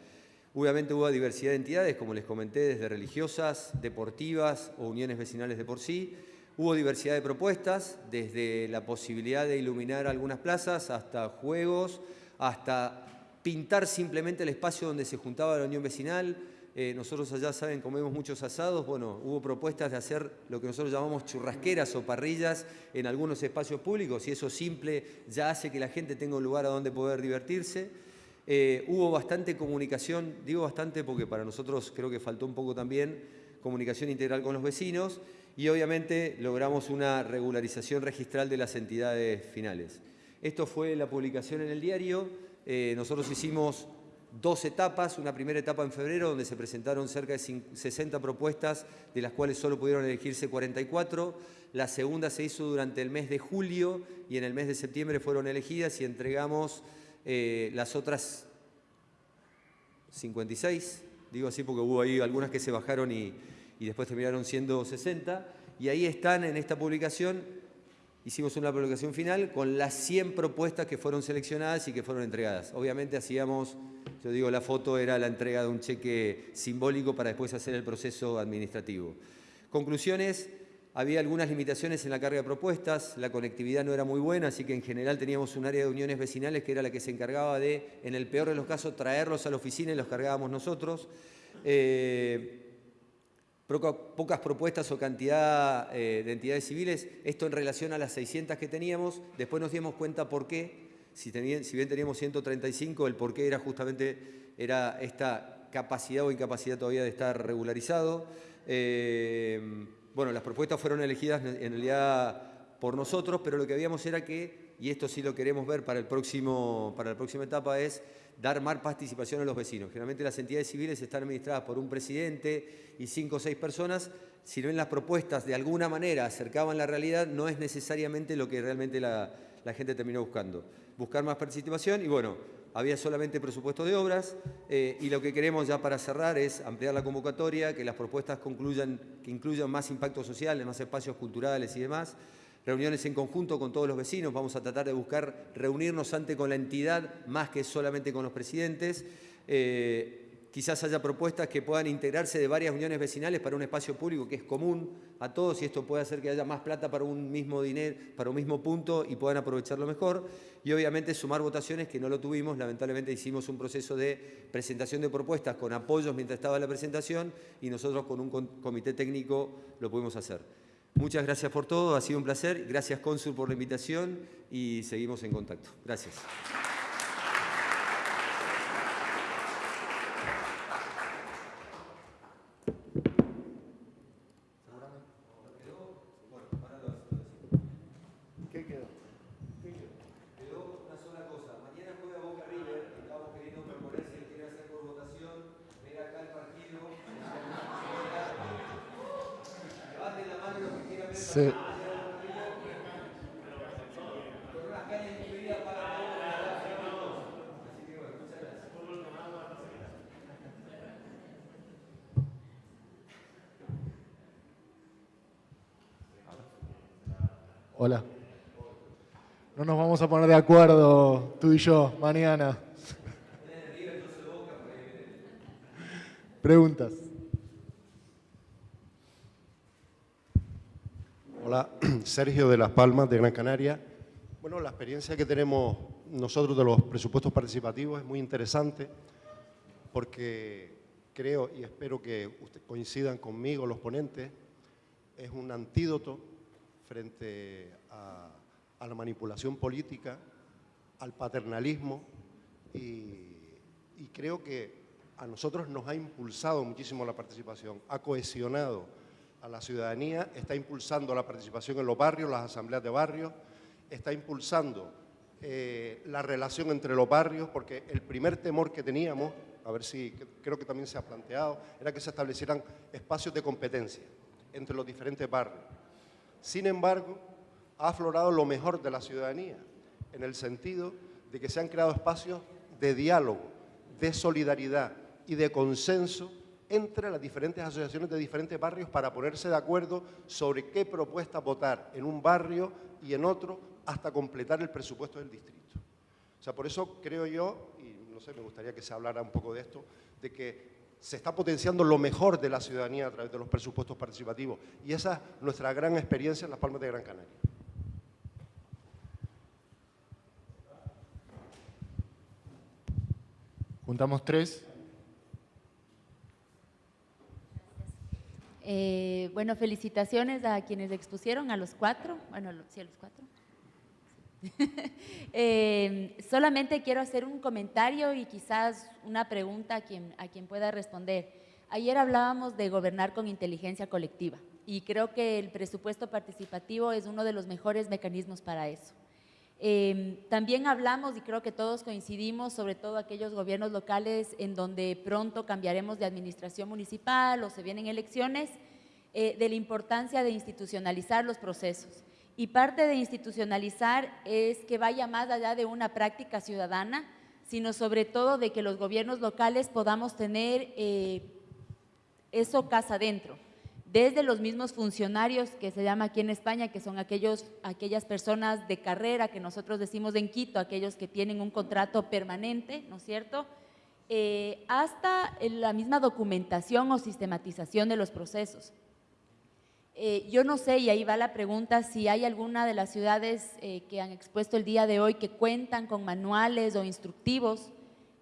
Obviamente hubo diversidad de entidades, como les comenté, desde religiosas, deportivas o uniones vecinales de por sí. Hubo diversidad de propuestas, desde la posibilidad de iluminar algunas plazas hasta juegos, hasta pintar simplemente el espacio donde se juntaba la unión vecinal. Eh, nosotros allá saben, comemos muchos asados, bueno, hubo propuestas de hacer lo que nosotros llamamos churrasqueras o parrillas en algunos espacios públicos y eso simple ya hace que la gente tenga un lugar a donde poder divertirse. Eh, hubo bastante comunicación, digo bastante porque para nosotros creo que faltó un poco también comunicación integral con los vecinos y obviamente logramos una regularización registral de las entidades finales. Esto fue la publicación en el diario, eh, nosotros hicimos dos etapas, una primera etapa en febrero donde se presentaron cerca de 60 propuestas, de las cuales solo pudieron elegirse 44. La segunda se hizo durante el mes de julio y en el mes de septiembre fueron elegidas y entregamos eh, las otras 56, digo así porque hubo ahí algunas que se bajaron y, y después terminaron siendo 60. Y ahí están en esta publicación hicimos una publicación final con las 100 propuestas que fueron seleccionadas y que fueron entregadas. Obviamente hacíamos, yo digo, la foto era la entrega de un cheque simbólico para después hacer el proceso administrativo. Conclusiones, había algunas limitaciones en la carga de propuestas, la conectividad no era muy buena, así que en general teníamos un área de uniones vecinales que era la que se encargaba de, en el peor de los casos, traerlos a la oficina y los cargábamos nosotros. Eh, pocas propuestas o cantidad eh, de entidades civiles, esto en relación a las 600 que teníamos, después nos dimos cuenta por qué, si, bien teníamos 135, el por qué era justamente era esta capacidad o incapacidad todavía de estar regularizado. Eh, bueno, las propuestas fueron elegidas en realidad por nosotros, pero lo que habíamos era que, y esto sí lo queremos ver para, el próximo, para la próxima etapa, es dar más participación a los vecinos. Generalmente las entidades civiles están administradas por un presidente y cinco o seis personas. Si ven las propuestas de alguna manera acercaban la realidad, no es necesariamente lo que realmente la, gente terminó buscando. Buscar más participación y bueno, había solamente presupuesto de obras eh, y lo que queremos ya para cerrar es ampliar la convocatoria, que las propuestas concluyan, que incluyan más impacto social, más espacios culturales y demás reuniones en conjunto con todos los vecinos, vamos a tratar de buscar reunirnos antes con la entidad más que solamente con los presidentes. Eh, quizás haya propuestas que puedan integrarse de varias uniones vecinales para un espacio público que es común a todos y esto puede hacer que haya más plata para un mismo dinero, para un mismo punto y puedan aprovecharlo mejor. Y obviamente sumar votaciones que no lo tuvimos, lamentablemente hicimos un proceso de presentación de propuestas con apoyos mientras estaba la presentación y nosotros con un comité técnico lo pudimos hacer. Muchas gracias por todo, ha sido un placer. Gracias, Cónsul, por la invitación y seguimos en contacto. Gracias.
Hola. No nos vamos a poner de acuerdo tú y yo mañana. Preguntas.
Hola, Sergio de Las Palmas, de Gran Canaria. Bueno, la experiencia que tenemos nosotros de los presupuestos participativos es muy interesante porque creo y espero que coincidan conmigo, los ponentes, es un antídoto frente a, la manipulación política, al paternalismo y, creo que a nosotros nos ha impulsado muchísimo la participación, ha cohesionado a la ciudadanía, está impulsando la participación en los barrios, las asambleas de barrios, está impulsando eh, la relación entre los barrios, porque el primer temor que teníamos, a ver si creo que también se ha planteado, era que se establecieran espacios de competencia entre los diferentes barrios. Sin embargo, ha aflorado lo mejor de la ciudadanía, en el sentido de que se han creado espacios de diálogo, de solidaridad y de consenso entre las diferentes asociaciones de diferentes barrios para ponerse de acuerdo sobre qué propuesta votar en un barrio y en otro hasta completar el presupuesto del distrito. O sea, por eso creo yo, y no sé, me gustaría que se hablara un poco de esto, de que se está potenciando lo mejor de la ciudadanía a través de los presupuestos participativos. Y esa es nuestra gran experiencia en Las Palmas de Gran Canaria.
Juntamos tres.
Eh, bueno, felicitaciones a quienes expusieron, a los cuatro, bueno, sí, a los cuatro. Eh, solamente quiero hacer un comentario y quizás una pregunta a quien, a quien pueda responder. Ayer hablábamos de gobernar con inteligencia colectiva y creo que el presupuesto participativo es uno de los mejores mecanismos para eso. Eh, también hablamos, y creo que todos coincidimos, sobre todo aquellos gobiernos locales en donde pronto cambiaremos de administración municipal o se vienen elecciones, eh, de la importancia de institucionalizar los procesos. Y parte de institucionalizar es que vaya más allá de una práctica ciudadana, sino sobre todo de que los gobiernos locales podamos tener eh, eso casa adentro desde los mismos funcionarios que se llama aquí en España, que son aquellos, aquellas personas de carrera que nosotros decimos en Quito, aquellos que tienen un contrato permanente, ¿no es cierto?, eh, hasta la misma documentación o sistematización de los procesos. Eh, yo no sé, y ahí va la pregunta, si hay alguna de las ciudades eh, que han expuesto el día de hoy que cuentan con manuales o instructivos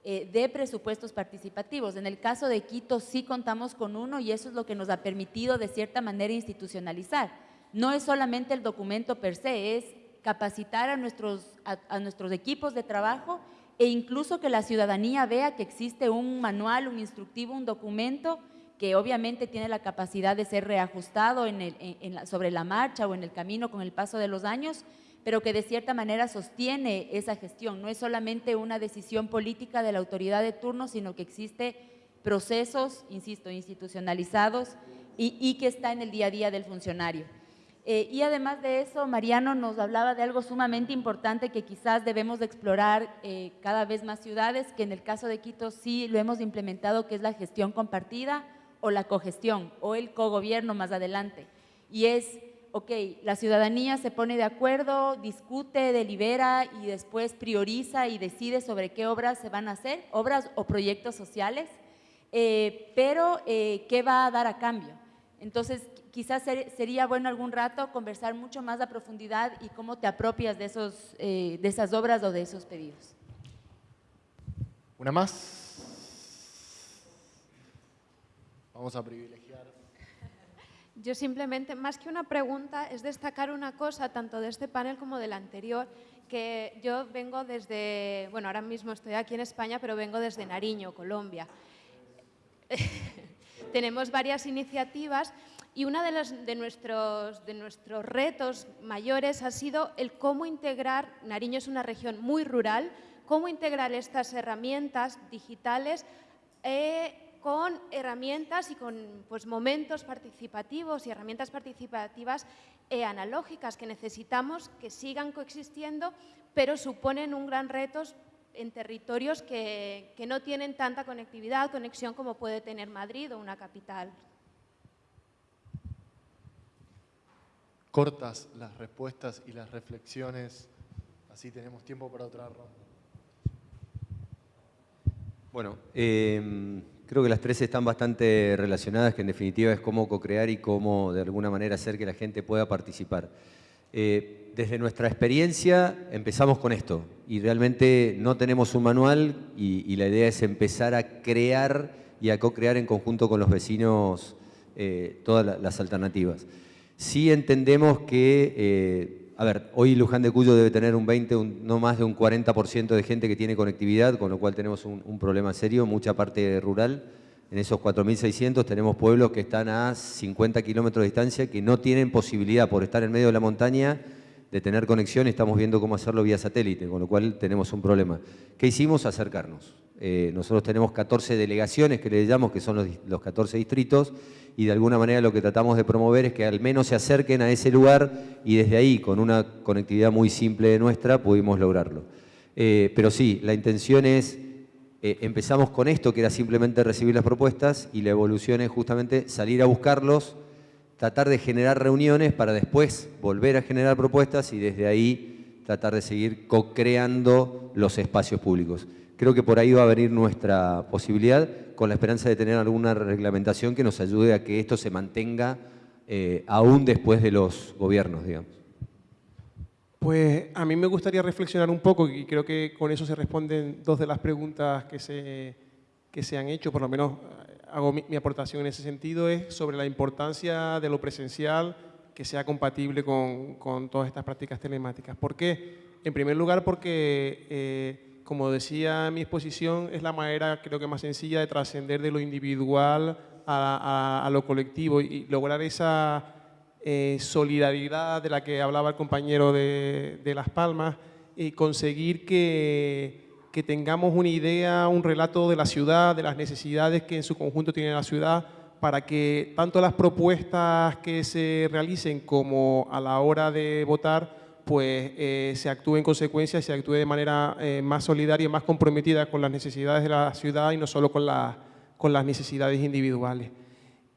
eh, de presupuestos participativos. En el caso de Quito sí contamos con uno y eso es lo que nos ha permitido de cierta manera institucionalizar. No es solamente el documento per se, es capacitar a nuestros, a, nuestros equipos de trabajo e incluso que la ciudadanía vea que existe un manual, un instructivo, un documento que obviamente tiene la capacidad de ser reajustado sobre la marcha o en el camino con el paso de los años, pero que de cierta manera sostiene esa gestión. No es solamente una decisión política de la autoridad de turno, sino que existe procesos, insisto, institucionalizados y, que está en el día a día del funcionario. Eh, y además de eso, Mariano nos hablaba de algo sumamente importante que quizás debemos de explorar eh, cada vez más ciudades, que en el caso de Quito sí lo hemos implementado, que es la gestión compartida o la cogestión o el cogobierno más adelante. Y es ok, la ciudadanía se pone de acuerdo, discute, delibera y después prioriza y decide sobre qué obras se van a hacer, obras o proyectos sociales, eh, pero eh, ¿qué va a dar a cambio? Entonces, quizás sería bueno algún rato conversar mucho más a profundidad y cómo te apropias de, esos, eh, de esas obras o de esos pedidos.
¿Una más? Vamos a privilegiar.
Yo simplemente, más que una pregunta, es destacar una cosa, tanto de este panel como del anterior, que yo vengo desde, bueno, ahora mismo estoy aquí en España, pero vengo desde Nariño, Colombia. Tenemos varias iniciativas y uno de, de, nuestros, de nuestros retos mayores ha sido el cómo integrar, Nariño es una región muy rural, cómo integrar estas herramientas digitales eh, con herramientas y con pues, momentos participativos y herramientas participativas e analógicas que necesitamos que sigan coexistiendo, pero suponen un gran reto en territorios que, que no tienen tanta conectividad, conexión como puede tener Madrid o una capital.
Cortas las respuestas y las reflexiones, así tenemos tiempo para otra ronda.
Bueno, eh, Creo que las tres están bastante relacionadas, que en definitiva es cómo co-crear y cómo de alguna manera hacer que la gente pueda participar. Eh, desde nuestra experiencia empezamos con esto y realmente no tenemos un manual y, la idea es empezar a crear y a co-crear en conjunto con los vecinos eh, todas las alternativas. Sí entendemos que eh, a ver, hoy Luján de Cuyo debe tener un 20, no más de un 40% de gente que tiene conectividad, con lo cual tenemos un, problema serio, mucha parte rural. En esos 4.600 tenemos pueblos que están a 50 kilómetros de distancia que no tienen posibilidad por estar en medio de la montaña de tener conexión estamos viendo cómo hacerlo vía satélite, con lo cual tenemos un problema. ¿Qué hicimos? Acercarnos. Eh, nosotros tenemos 14 delegaciones que le llamamos, que son los, los 14 distritos, y de alguna manera lo que tratamos de promover es que al menos se acerquen a ese lugar y desde ahí, con una conectividad muy simple de nuestra, pudimos lograrlo. Eh, pero sí, la intención es, eh, empezamos con esto, que era simplemente recibir las propuestas, y la evolución es justamente salir a buscarlos, tratar de generar reuniones para después volver a generar propuestas y desde ahí tratar de seguir co-creando los espacios públicos. Creo que por ahí va a venir nuestra posibilidad con la esperanza de tener alguna reglamentación que nos ayude a que esto se mantenga eh, aún después de los gobiernos, digamos.
Pues a mí me gustaría reflexionar un poco y creo que con eso se responden dos de las preguntas que se, que se han hecho, por lo menos hago mi, mi aportación en ese sentido, es sobre la importancia de lo presencial que sea compatible con, con todas estas prácticas telemáticas. ¿Por qué? En primer lugar porque, eh, como decía en mi exposición, es la manera creo que más sencilla de trascender de lo individual a, a, a lo colectivo y lograr esa eh, solidaridad de la que hablaba el compañero de, de Las Palmas y conseguir que, que, tengamos una idea, un relato de la ciudad, de las necesidades que en su conjunto tiene la ciudad, para que tanto las propuestas que se realicen como a la hora de votar pues eh, se actúe en consecuencia se actúe de manera eh, más solidaria y más comprometida con las necesidades de la ciudad y no solo con, la, con las necesidades individuales.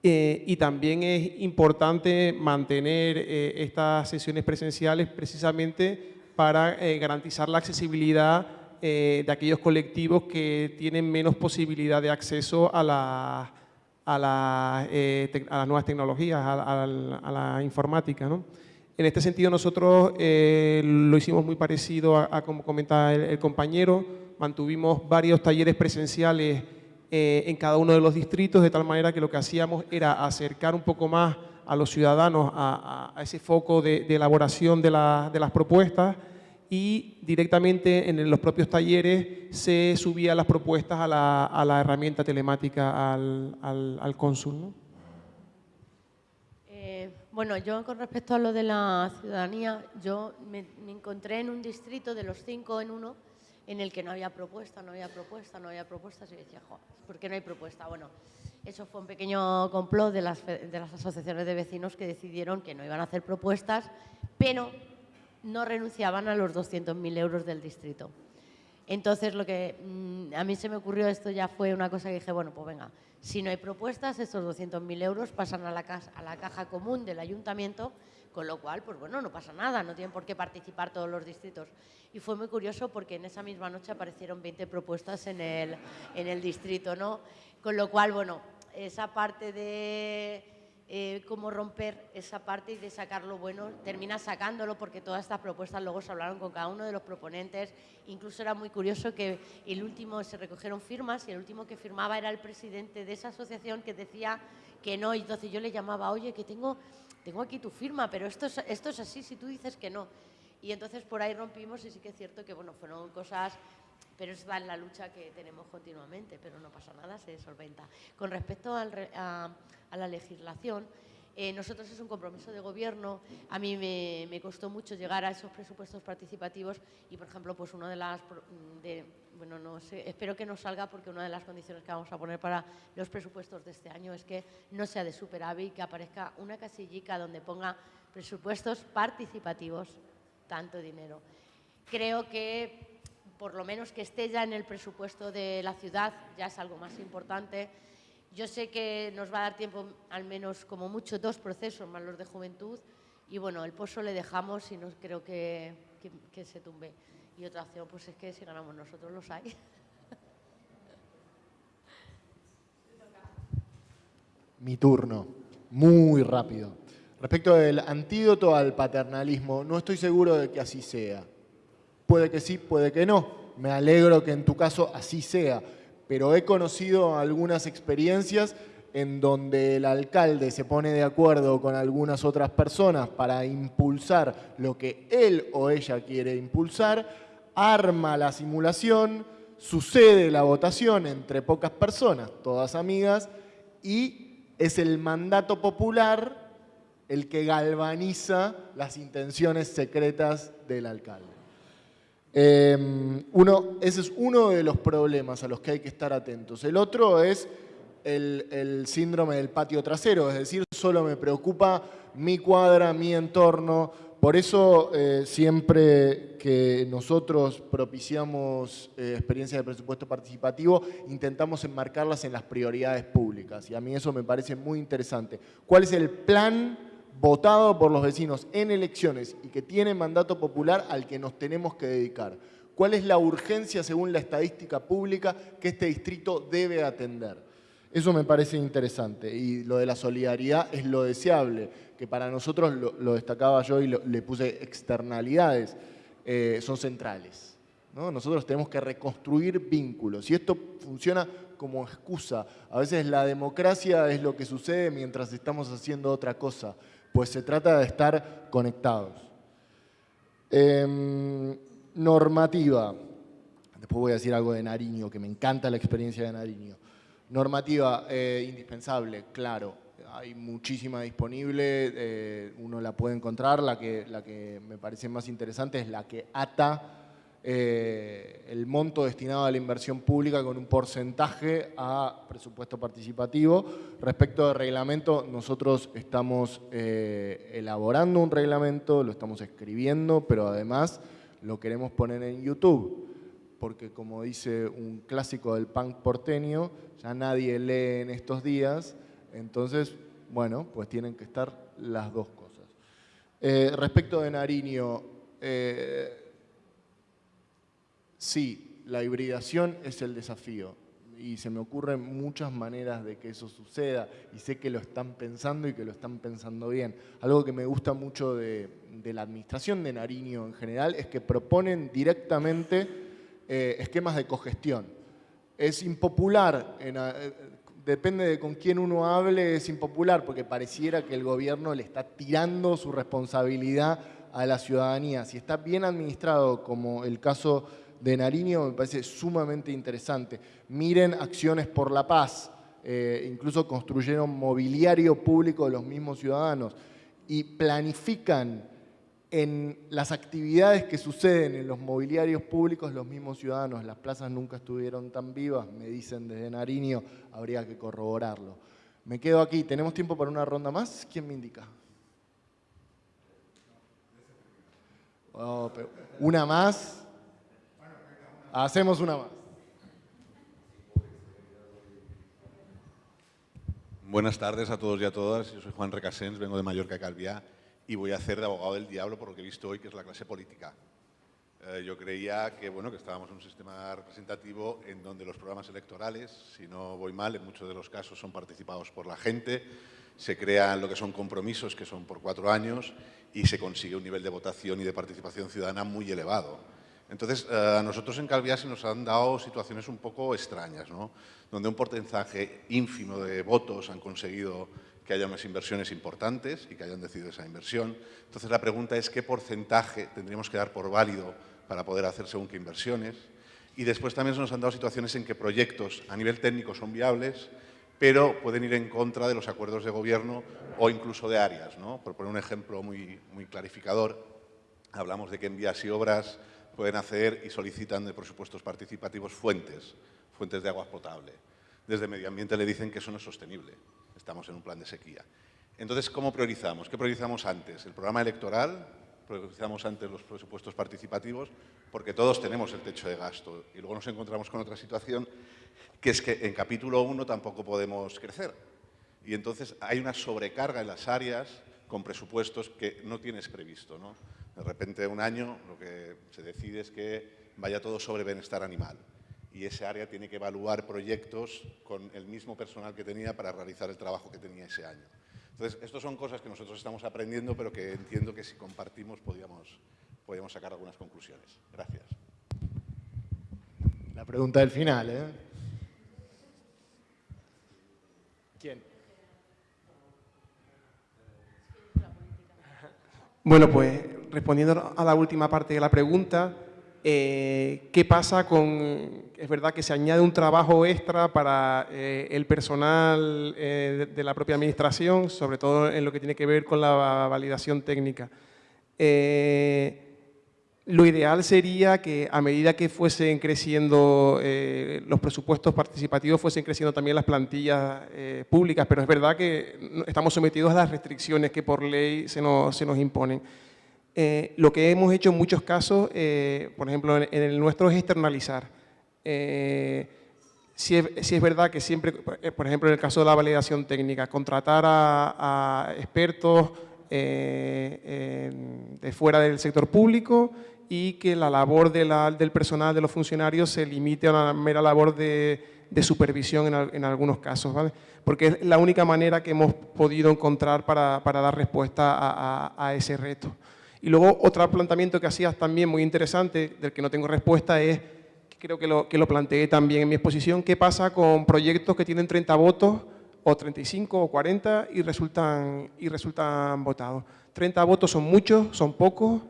Eh, y también es importante mantener estas sesiones presenciales precisamente para garantizar la accesibilidad eh, de aquellos colectivos que tienen menos posibilidad de acceso a, la, a, la, eh, a las nuevas tecnologías, a, la informática. ¿no? En este sentido nosotros eh, lo hicimos muy parecido a, como comentaba el, compañero, mantuvimos varios talleres presenciales en cada uno de los distritos, de tal manera que lo que hacíamos era acercar un poco más a los ciudadanos a, ese foco de, elaboración de, la, de, las propuestas y directamente en los propios talleres se subían las propuestas a la, a la herramienta telemática al, al, al cónsul. ¿no?
Eh, bueno, yo con respecto a lo de la ciudadanía, yo me, me encontré en un distrito de los cinco en uno, en el que no había propuesta, no había propuesta, no había propuestas y decía, joder, ¿por qué no hay propuesta? Bueno, eso fue un pequeño complot de las, de las asociaciones de vecinos que decidieron que no iban a hacer propuestas, pero no renunciaban a los 200.000 euros del distrito. Entonces, lo que mmm, a mí se me ocurrió, esto ya fue una cosa que dije, bueno, pues venga, si no hay propuestas, estos 200.000 euros pasan a la, casa, a la caja común del ayuntamiento con lo cual, pues bueno, no pasa nada, no tienen por qué participar todos los distritos. Y fue muy curioso porque en esa misma noche aparecieron 20 propuestas en el, en el distrito, ¿no? Con lo cual, bueno, esa parte de eh, cómo romper esa parte y de sacar lo bueno, termina sacándolo porque todas estas propuestas luego se hablaron con cada uno de los proponentes. Incluso era muy curioso que el último se recogieron firmas y el último que firmaba era el presidente de esa asociación que decía que no. Y entonces yo le llamaba, oye, que tengo tengo aquí tu firma, pero esto es, esto es así si tú dices que no. Y entonces por ahí rompimos y sí que es cierto que, bueno, fueron cosas, pero es la lucha que tenemos continuamente, pero no pasa nada, se solventa. Con respecto al, a, a, la legislación, eh, nosotros es un compromiso de gobierno. A mí me, me, costó mucho llegar a esos presupuestos participativos y, por ejemplo, pues una de las bueno, no espero que no salga porque una de las condiciones que vamos a poner para los presupuestos de este año es que no sea de superávit, que aparezca una casillica donde ponga presupuestos participativos, tanto dinero. Creo que por lo menos que esté ya en el presupuesto de la ciudad ya es algo más importante. Yo sé que nos va a dar tiempo, al menos como mucho, dos procesos más los de juventud y bueno, el pozo le dejamos y no creo que, que, se tumbe. Y otra opción, pues es que si ganamos nosotros los hay.
Mi turno, muy rápido. Respecto del antídoto al paternalismo, no estoy seguro de que así sea. Puede que sí, puede que no. Me alegro que en tu caso así sea. Pero he conocido algunas experiencias en donde el alcalde se pone de acuerdo con algunas otras personas para impulsar lo que él o ella quiere impulsar, arma la simulación, sucede la votación entre pocas personas, todas amigas, y es el mandato popular el que galvaniza las intenciones secretas del alcalde. Eh, uno, ese es uno de los problemas a los que hay que estar atentos. El otro es el, el, síndrome del patio trasero, es decir, solo me preocupa mi cuadra, mi entorno. Por eso eh, siempre que nosotros propiciamos eh, experiencias de presupuesto participativo, intentamos enmarcarlas en las prioridades públicas. Y a mí eso me parece muy interesante. ¿Cuál es el plan votado por los vecinos en elecciones y que tiene mandato popular al que nos tenemos que dedicar? ¿Cuál es la urgencia según la estadística pública que este distrito debe atender? Eso me parece interesante y lo de la solidaridad es lo deseable, que para nosotros, lo, destacaba yo y le puse externalidades, eh, son centrales. Nosotros tenemos que reconstruir vínculos y esto funciona como excusa. A veces la democracia es lo que sucede mientras estamos haciendo otra cosa, pues se trata de estar conectados. Em, normativa. Después voy a decir algo de Nariño, que me encanta la experiencia de Nariño. Normativa eh, indispensable, claro. Hay muchísima disponible, eh, uno la puede encontrar. La que, la que me parece más interesante es la que ata eh, el monto destinado a la inversión pública con un porcentaje a presupuesto participativo. Respecto al reglamento, nosotros estamos eh, elaborando un reglamento, lo estamos escribiendo, pero además lo queremos poner en YouTube, porque como dice un clásico del punk porteño, ya nadie lee en estos días, entonces, bueno, pues tienen que estar las dos cosas. Eh, respecto de Nariño, Sí, la hibridación es el desafío y se me ocurren muchas maneras de que eso suceda y sé que lo están pensando y que lo están pensando bien. Algo que me gusta mucho de, la administración de Nariño en general es que proponen directamente eh, esquemas de cogestión. Es impopular, eh, depende de con quién uno hable, es impopular porque pareciera que el gobierno le está tirando su responsabilidad a la ciudadanía. Si está bien administrado, como el caso de Nariño me parece sumamente interesante. Miren Acciones por la Paz, eh, incluso construyeron mobiliario público de los mismos ciudadanos y planifican en las actividades que suceden en los mobiliarios públicos los mismos ciudadanos. Las plazas nunca estuvieron tan vivas, me dicen desde Nariño, habría que corroborarlo. Me quedo aquí. ¿Tenemos tiempo para una ronda más? ¿Quién me indica? Oh, una más. Hacemos una más.
Buenas tardes a todos y a todas. Yo soy Juan Recasens, vengo de Mallorca, Calviá, y voy a hacer de abogado del diablo por lo que he visto hoy, que es la clase política. Eh, yo creía que, bueno, que estábamos en un sistema representativo en donde los programas electorales, si no voy mal, en muchos de los casos son participados por la gente, se crean lo que son compromisos, que son por cuatro años, y se consigue un nivel de votación y de participación ciudadana muy elevado. Entonces, eh, a nosotros en Calviá se nos han dado situaciones un poco extrañas, ¿no? donde un porcentaje ínfimo de votos han conseguido que haya unas inversiones importantes y que hayan decidido esa inversión. Entonces, la pregunta es qué porcentaje tendríamos que dar por válido para poder hacer según qué inversiones. Y después también se nos han dado situaciones en que proyectos a nivel técnico son viables, pero pueden ir en contra de los acuerdos de gobierno o incluso de áreas. ¿no? Por poner un ejemplo muy, muy clarificador, hablamos de que en vías y obras pueden hacer y solicitan de presupuestos participativos fuentes, fuentes de agua potable. Desde Medio Ambiente le dicen que eso no es sostenible. Estamos en un plan de sequía. Entonces, ¿cómo priorizamos? ¿Qué priorizamos antes? ¿El programa electoral? ¿Priorizamos antes los presupuestos participativos? Porque todos tenemos el techo de gasto. Y luego nos encontramos con otra situación, que es que en capítulo 1 tampoco podemos crecer. Y entonces hay una sobrecarga en las áreas con presupuestos que no tienes previsto. ¿no? De repente un año lo que se decide es que vaya todo sobre bienestar animal y ese área tiene que evaluar proyectos con el mismo personal que tenía para realizar el trabajo que tenía ese año. Entonces, estas son cosas que nosotros estamos aprendiendo, pero que entiendo que si compartimos podríamos, podríamos sacar algunas conclusiones. Gracias.
La pregunta del final, ¿eh?
Bueno, pues respondiendo a la última parte de la pregunta, eh, ¿qué pasa con, es verdad que se añade un trabajo extra para eh, el personal eh, de, la propia administración, sobre todo en lo que tiene que ver con la validación técnica. Lo ideal sería que a medida que fuesen creciendo los presupuestos participativos, fuesen creciendo también las plantillas públicas, pero es verdad que estamos sometidos a las restricciones que por ley se nos, se nos imponen. Eh, lo que hemos hecho en muchos casos, eh, por ejemplo, en, el nuestro es externalizar. Eh, si, es, verdad que siempre, por ejemplo, en el caso de la validación técnica, contratar a, expertos de fuera del sector público y que la labor del personal, de los funcionarios, se limite a una mera labor de, supervisión en, algunos casos, ¿vale? porque es la única manera que hemos podido encontrar para, dar respuesta a, ese reto. Y luego otro planteamiento que hacías también muy interesante, del que no tengo respuesta, es, creo que lo, que lo planteé también en mi exposición, qué pasa con proyectos que tienen 30 votos o 35 o 40 y resultan, y resultan votados. 30 votos son muchos, son pocos,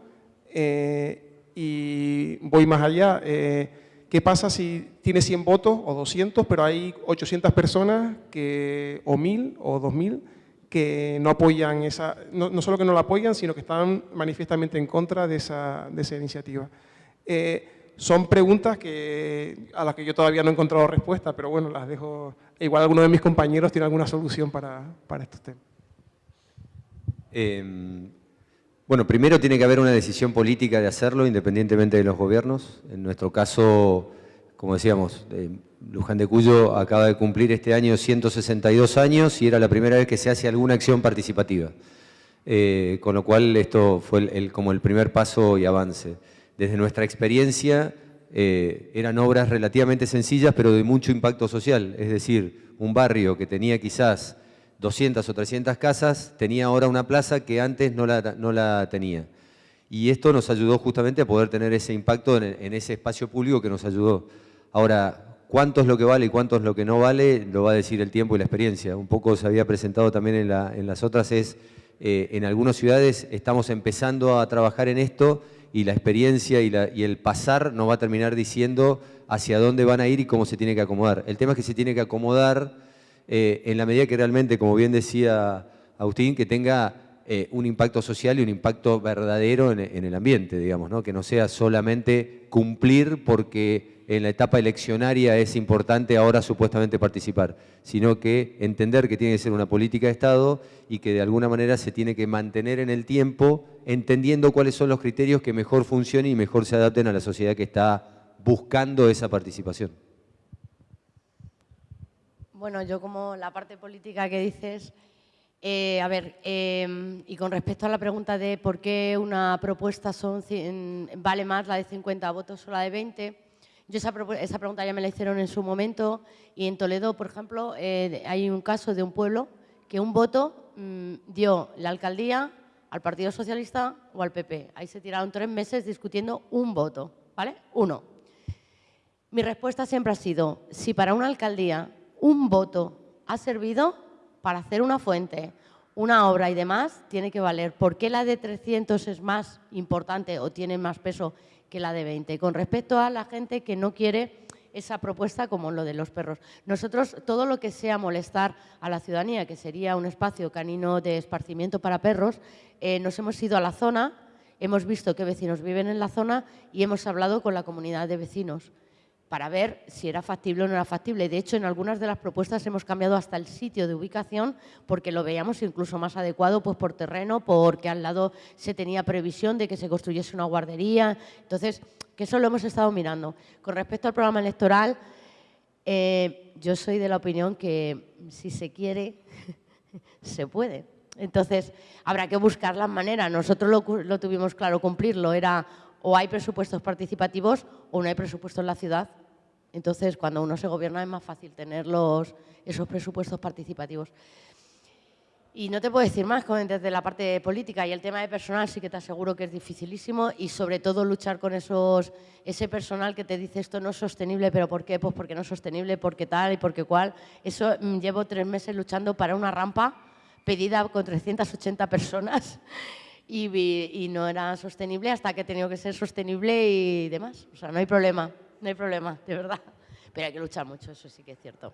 eh, y voy más allá. Eh, ¿Qué pasa si tiene 100 votos o 200, pero hay 800 personas que, o 1000 o 2000 que no apoyan esa, no, solo que no la apoyan, sino que están manifiestamente en contra de esa, de esa iniciativa? Eh, son preguntas que, a las que yo todavía no he encontrado respuesta, pero bueno, las dejo. Igual alguno de mis compañeros tiene alguna solución para, para estos temas.
Em, bueno, primero tiene que haber una decisión política de hacerlo, independientemente de los gobiernos. En nuestro caso, como decíamos, eh, Luján de Cuyo acaba de cumplir este año 162 años y era la primera vez que se hace alguna acción participativa. Eh, con lo cual esto fue como el primer paso y avance. Desde nuestra experiencia eh, eran obras relativamente sencillas pero de mucho impacto social, es decir, un barrio que tenía quizás 200 o 300 casas, tenía ahora una plaza que antes no la, no la tenía. Y esto nos ayudó justamente a poder tener ese impacto en, ese espacio público que nos ayudó. Ahora, cuánto es lo que vale y cuánto es lo que no vale, lo va a decir el tiempo y la experiencia. Un poco se había presentado también en, la, en las otras, es eh, en algunas ciudades estamos empezando a trabajar en esto y la experiencia y, y el pasar nos va a terminar diciendo hacia dónde van a ir y cómo se tiene que acomodar. El tema es que se tiene que acomodar eh, en la medida que realmente, como bien decía Agustín, que tenga eh, un impacto social y un impacto verdadero en, el ambiente, digamos, ¿no? que no sea solamente cumplir porque en la etapa eleccionaria es importante ahora supuestamente participar, sino que entender que tiene que ser una política de Estado y que de alguna manera se tiene que mantener en el tiempo entendiendo cuáles son los criterios que mejor funcionen y mejor se adapten a la sociedad que está buscando esa participación.
Bueno, yo como la parte política que dices, eh, a ver, em, y con respecto a la pregunta de por qué una propuesta vale más la de 50 votos o la de 20, yo esa, pregunta ya me la hicieron en su momento y en Toledo, por ejemplo, eh, hay un caso de un pueblo que un voto mm, dio la alcaldía al Partido Socialista o al PP. Ahí se tiraron tres meses discutiendo un voto, ¿vale? Uno. Mi respuesta siempre ha sido, si para una alcaldía un voto ha servido para hacer una fuente, una obra y demás, tiene que valer. ¿Por qué la de 300 es más importante o tiene más peso que la de 20? Con respecto a la gente que no quiere esa propuesta como lo de los perros. Nosotros, todo lo que sea molestar a la ciudadanía, que sería un espacio canino de esparcimiento para perros, eh, nos hemos ido a la zona, hemos visto qué vecinos viven en la zona y hemos hablado con la comunidad de vecinos para ver si era factible o no era factible. De hecho, en algunas de las propuestas hemos cambiado hasta el sitio de ubicación porque lo veíamos incluso más adecuado pues, por terreno, porque al lado se tenía previsión de que se construyese una guardería. Entonces, que eso lo hemos estado mirando. Con respecto al programa electoral, eh, yo soy de la opinión que si se quiere, se puede. Entonces, habrá que buscar las maneras. Nosotros lo, tuvimos claro cumplirlo, era o hay presupuestos participativos o no hay presupuestos en la ciudad entonces, cuando uno se gobierna es más fácil tener esos presupuestos participativos. Y no te puedo decir más desde la parte política y el tema de personal sí que te aseguro que es dificilísimo y sobre todo luchar con esos, ese personal que te dice esto no es sostenible, pero ¿por qué? Pues porque no es sostenible, porque tal y porque cual. Eso mm, llevo tres meses luchando para una rampa pedida con 380 personas y, y no era sostenible hasta que he tenido que ser sostenible y demás. O sea, no hay problema no hay problema, de verdad. Pero hay que luchar mucho, eso sí que es cierto.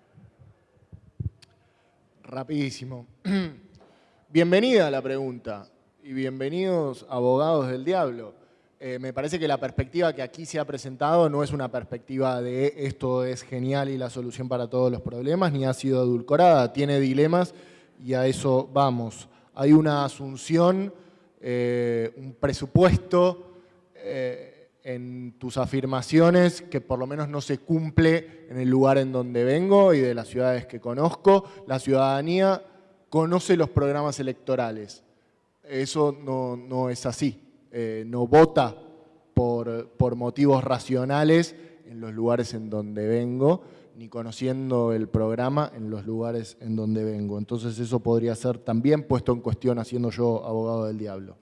Rapidísimo. Bienvenida a la pregunta y bienvenidos abogados del diablo. Eh, me parece que la perspectiva que aquí se ha presentado no es una perspectiva de esto es genial y la solución para todos los problemas, ni ha sido adulcorada, tiene dilemas y a eso vamos. Hay una asunción, eh, un presupuesto eh, en tus afirmaciones que por lo menos no se cumple en el lugar en donde vengo y de las ciudades que conozco. La ciudadanía conoce los programas electorales. Eso no, es así. Eh, no vota por, por motivos racionales en los lugares en donde vengo, ni conociendo el programa en los lugares en donde vengo. Entonces eso podría ser también puesto en cuestión haciendo yo abogado del diablo.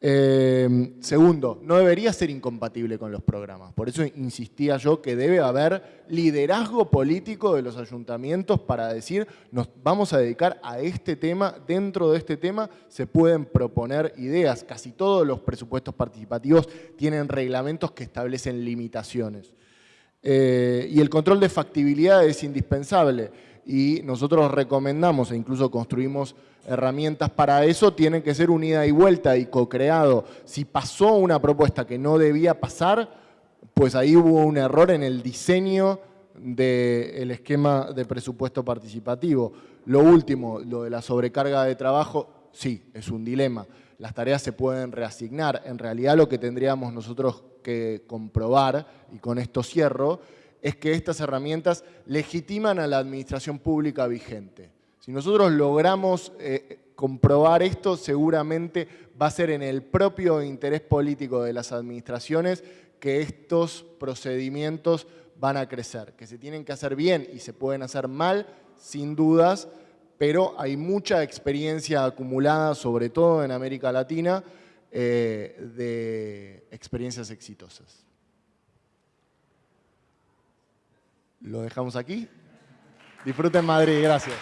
Eh, segundo, no debería ser incompatible con los programas. Por eso insistía yo que debe haber liderazgo político de los ayuntamientos para decir, nos vamos a dedicar a este tema, dentro de este tema se pueden proponer ideas. Casi todos los presupuestos participativos tienen reglamentos que establecen limitaciones. Eh, y el control de factibilidad es indispensable y nosotros recomendamos e incluso construimos herramientas para eso, tienen que ser unida y vuelta y co-creado. Si pasó una propuesta que no debía pasar, pues ahí hubo un error en el diseño del esquema de presupuesto participativo. Lo último, lo de la sobrecarga de trabajo, sí, es un dilema. Las tareas se pueden reasignar. En realidad lo que tendríamos nosotros que comprobar, y con esto cierro, es que estas herramientas legitiman a la administración pública vigente. Si nosotros logramos eh, comprobar esto, seguramente va a ser en el propio interés político de las administraciones que estos procedimientos van a crecer, que se tienen que hacer bien y se pueden hacer mal, sin dudas, pero hay mucha experiencia acumulada, sobre todo en América Latina, eh, de experiencias exitosas. Lo dejamos aquí. Disfruten Madrid, gracias.